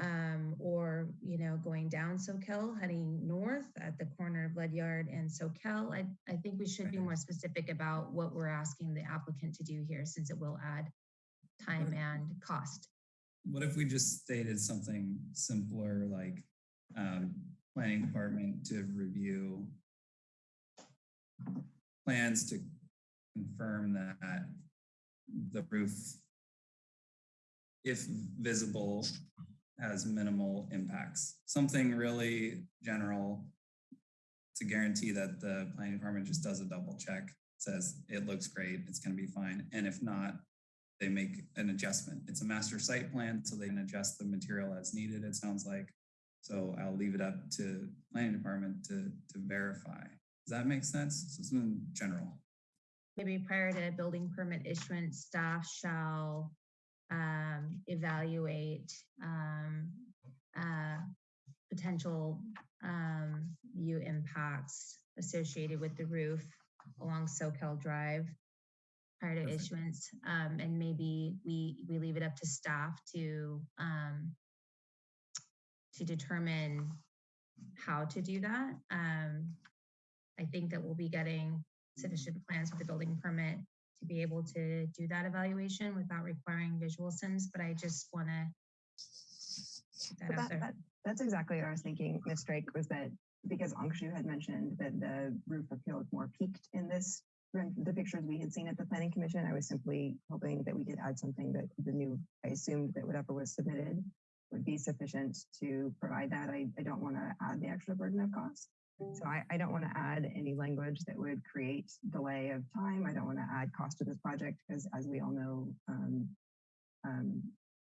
Um, or, you know, going down soquel heading north at the corner of Ledyard and soquel I, I think we should be more specific about what we're asking the applicant to do here, since it will add time and cost. What if we just stated something simpler like um, planning department to review plans to confirm that the roof, if visible, has minimal impacts. Something really general to guarantee that the planning department just does a double check, says it looks great, it's going to be fine. And if not, they make an adjustment. It's a master site plan, so they can adjust the material as needed, it sounds like. So I'll leave it up to planning department to, to verify. Does that make sense? So in general. Maybe prior to building permit issuance, staff shall um, evaluate um, uh, potential um, view impacts associated with the roof along Soquel Drive prior to Perfect. issuance. Um, and maybe we, we leave it up to staff to um, to determine how to do that. Um, I think that we'll be getting sufficient plans with the building permit to be able to do that evaluation without requiring visual sims, but I just want to But that, that, that's exactly what I was thinking, Ms. Drake, was that because Angshu had mentioned that the roof appeal is more peaked in this the pictures we had seen at the planning commission. I was simply hoping that we could add something that the new, I assumed that whatever was submitted would be sufficient to provide that. I, I don't want to add the extra burden of cost. So I, I don't want to add any language that would create delay of time. I don't want to add cost to this project because as we all know, um, um,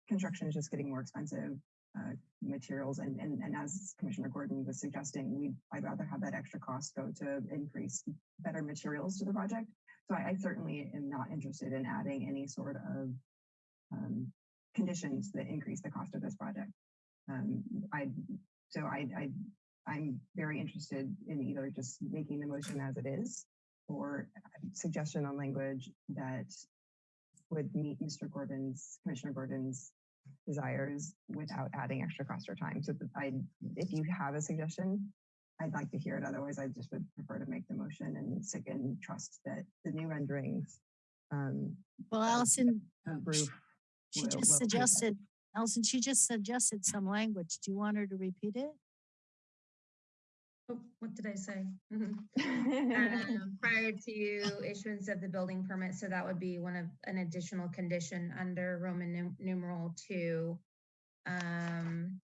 construction is just getting more expensive. Uh, materials and, and and as Commissioner Gordon was suggesting, we I'd rather have that extra cost go to increase better materials to the project. So I, I certainly am not interested in adding any sort of um, conditions that increase the cost of this project. Um, I so I, I I'm very interested in either just making the motion as it is or suggestion on language that would meet Mr. Gordon's, Commissioner Gordon's desires without adding extra cost or time. So I, if you have a suggestion, I'd like to hear it. Otherwise, I just would prefer to make the motion and stick and trust that the new renderings. Um, Well, Allison, roof she will- just will suggested, Allison, she just suggested some language. Do you want her to repeat it? Oh, what did I say? Mhm. Um, Prior to issuance of the building permit, so that would be one of, an additional condition under Roman num- numeral two. Um,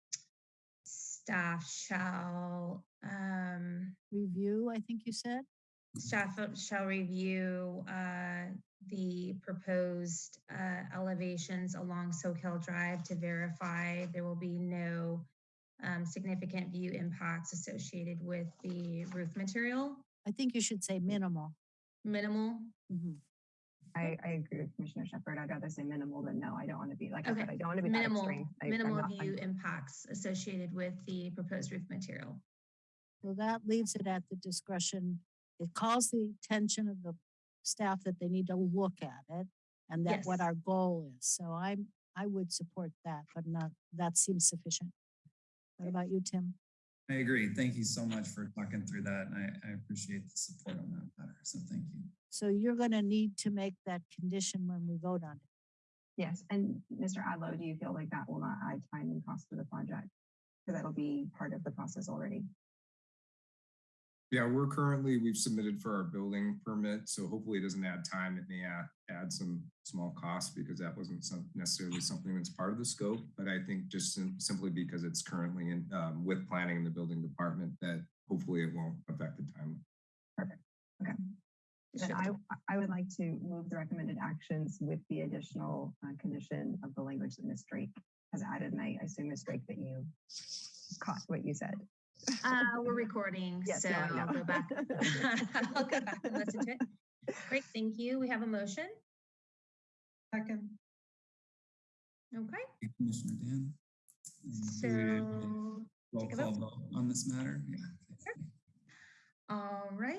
Staff shall, um, Review, I think you said? staff shall review uh, the proposed uh, elevations along Soquel Drive to verify there will be no um, significant view impacts associated with the roof material. I think you should say minimal. Minimal. Mhm. I, I agree with Commissioner Shepard. I'd rather say minimal than no. I don't want to be like, I said, I don't want to be Minimal, extreme. I- minimal not- I'm- view impacts associated with the proposed roof material. So that leaves it at the discretion. It calls the attention of the staff that they need to look at it and that what our goal is. So I'm, I would support that, but not, that seems sufficient. What about you, Tim? I agree. Thank you so much for talking through that. And I, I appreciate the support on that matter. So thank you. So you're gonna need to make that condition when we vote on it. Yes, and Mr. Adlo, do you feel like that will not add time and cost to the project? Because that'll be part of the process already. Yeah, we're currently, we've submitted for our building permit, so hopefully it doesn't add time. It may add, add some small costs because that wasn't some, necessarily something that's part of the scope. But I think just sim- simply because it's currently in, um, with planning in the building department, that hopefully it won't affect the time. Okay. Then I, I would like to move the recommended actions with the additional uh, condition of the language that Ms. Drake has added. And I assume, Ms. Drake, that you caught what you said. Uh, we're recording, Yes, so no, I I'll know. go back. I'll go back and listen to it. Great, thank you. We have a motion. Second. Okay, Thank you, Commissioner Dann. And do we have a so, Roll take a call vote. vote on this matter. Yeah. all right.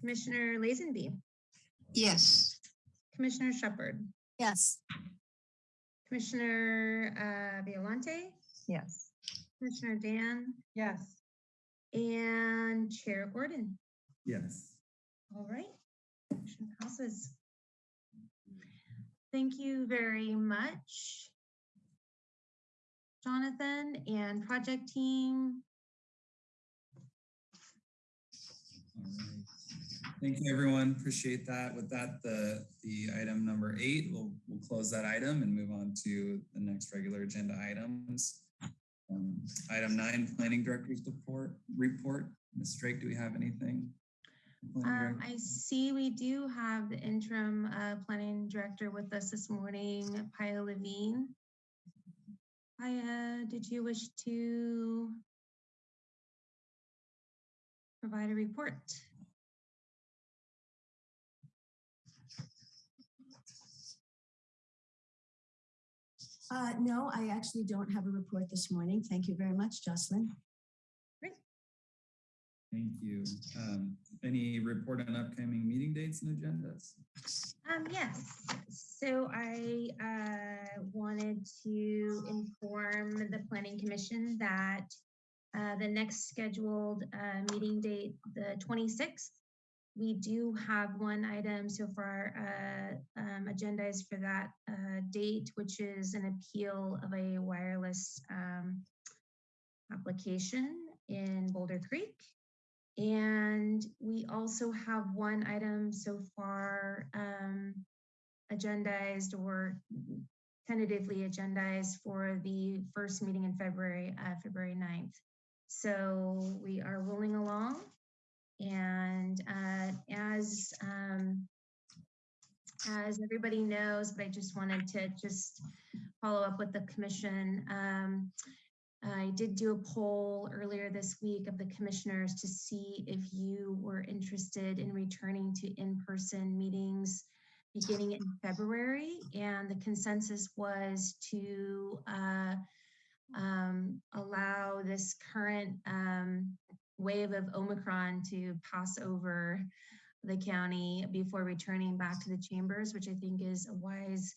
Commissioner Lazenby, Yes. Commissioner Shepherd, Yes, Commissioner uh, Violante, Yes. Commissioner Dann, Yes. and Chair Gordon. Yes. All right, motion passes. Thank you very much. Jonathan and project team. All right. Thank you, everyone. Appreciate that. With that, the, the item number eight, we'll, we'll close that item and move on to the next regular agenda items. Um, Item nine, Planning Director's report, report. Ms. Drake, do we have anything? Um, I see we do have the interim uh, planning director with us this morning, Paia Levine. Paia, did you wish to provide a report? Uh, no, I actually don't have a report this morning. Thank you very much, Jocelyn. Great. Thank you. Um, Any report on upcoming meeting dates and agendas? Um, yes, so I uh, wanted to inform the planning commission that uh, the next scheduled uh, meeting date, the 26th, we do have one item so far uh, um, for that uh, date, which is an appeal of a wireless um, application in Boulder Creek. And we also have one item so far um, agendized or tentatively agendized for the first meeting in February, uh, February 9th. So we are rolling along. And uh, as um, as everybody knows, but I just wanted to just follow up with the commission. Um, I did do a poll earlier this week of the commissioners to see if you were interested in returning to in-person meetings beginning in February. And the consensus was to uh, um, allow this current um, wave of Omicron to pass over the county before returning back to the chambers, which I think is a wise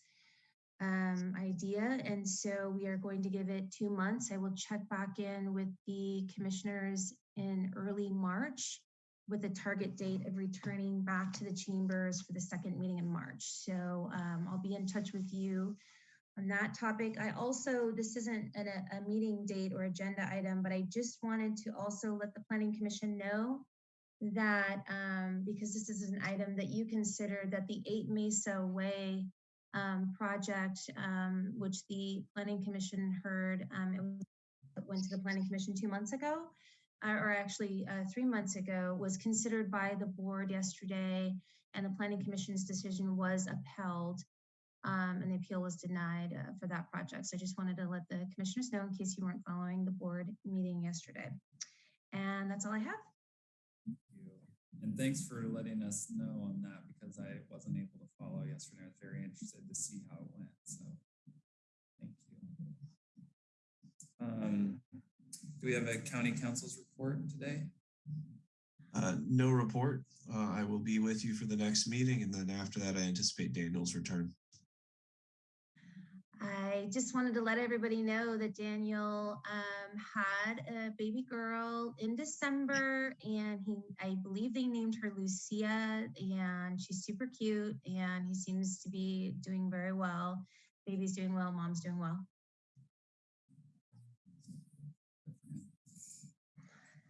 um, idea. And so we are going to give it two months. I will check back in with the commissioners in early March with a target date of returning back to the chambers for the second meeting in March. So um, I'll be in touch with you on that topic. I also, this isn't an, a, meeting date or agenda item, but I just wanted to also let the Planning Commission know that um, because this is an item that you consider that the Eight Mesa Way um, project, um, which the Planning Commission heard, um, it went to the Planning Commission two months ago, uh, or actually uh, three months ago, was considered by the board yesterday, and the Planning Commission's decision was upheld. Um, and the appeal was denied uh, for that project. So I just wanted to let the commissioners know in case you weren't following the board meeting yesterday. And that's all I have. Thank you. And thanks for letting us know on that because I wasn't able to follow yesterday. I was very interested to see how it went. So thank you. Um, do we have a county counsel's report today? Uh, no report. Uh, I will be with you for the next meeting, and then after that, I anticipate Daniel's return. I just wanted to let everybody know that Daniel um, had a baby girl in December, and he, I believe they named her Lucia, and she's super cute, and he seems to be doing very well. Baby's doing well, mom's doing well.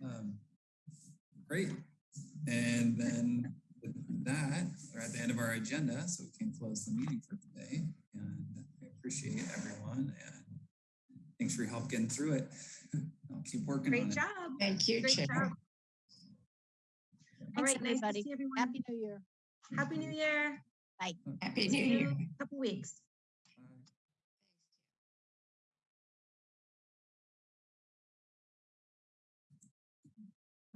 Um, great. And then with that, we're at the end of our agenda, so we can close the meeting for today. And appreciate everyone and thanks for your help getting through it. I'll keep working Great on job. it. Thank you, Great Chair. job. All Thanks, right, nice to everybody. see everyone. Happy New Year. Happy New Year. Bye. Happy New Year. a Couple weeks.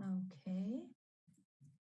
Okay.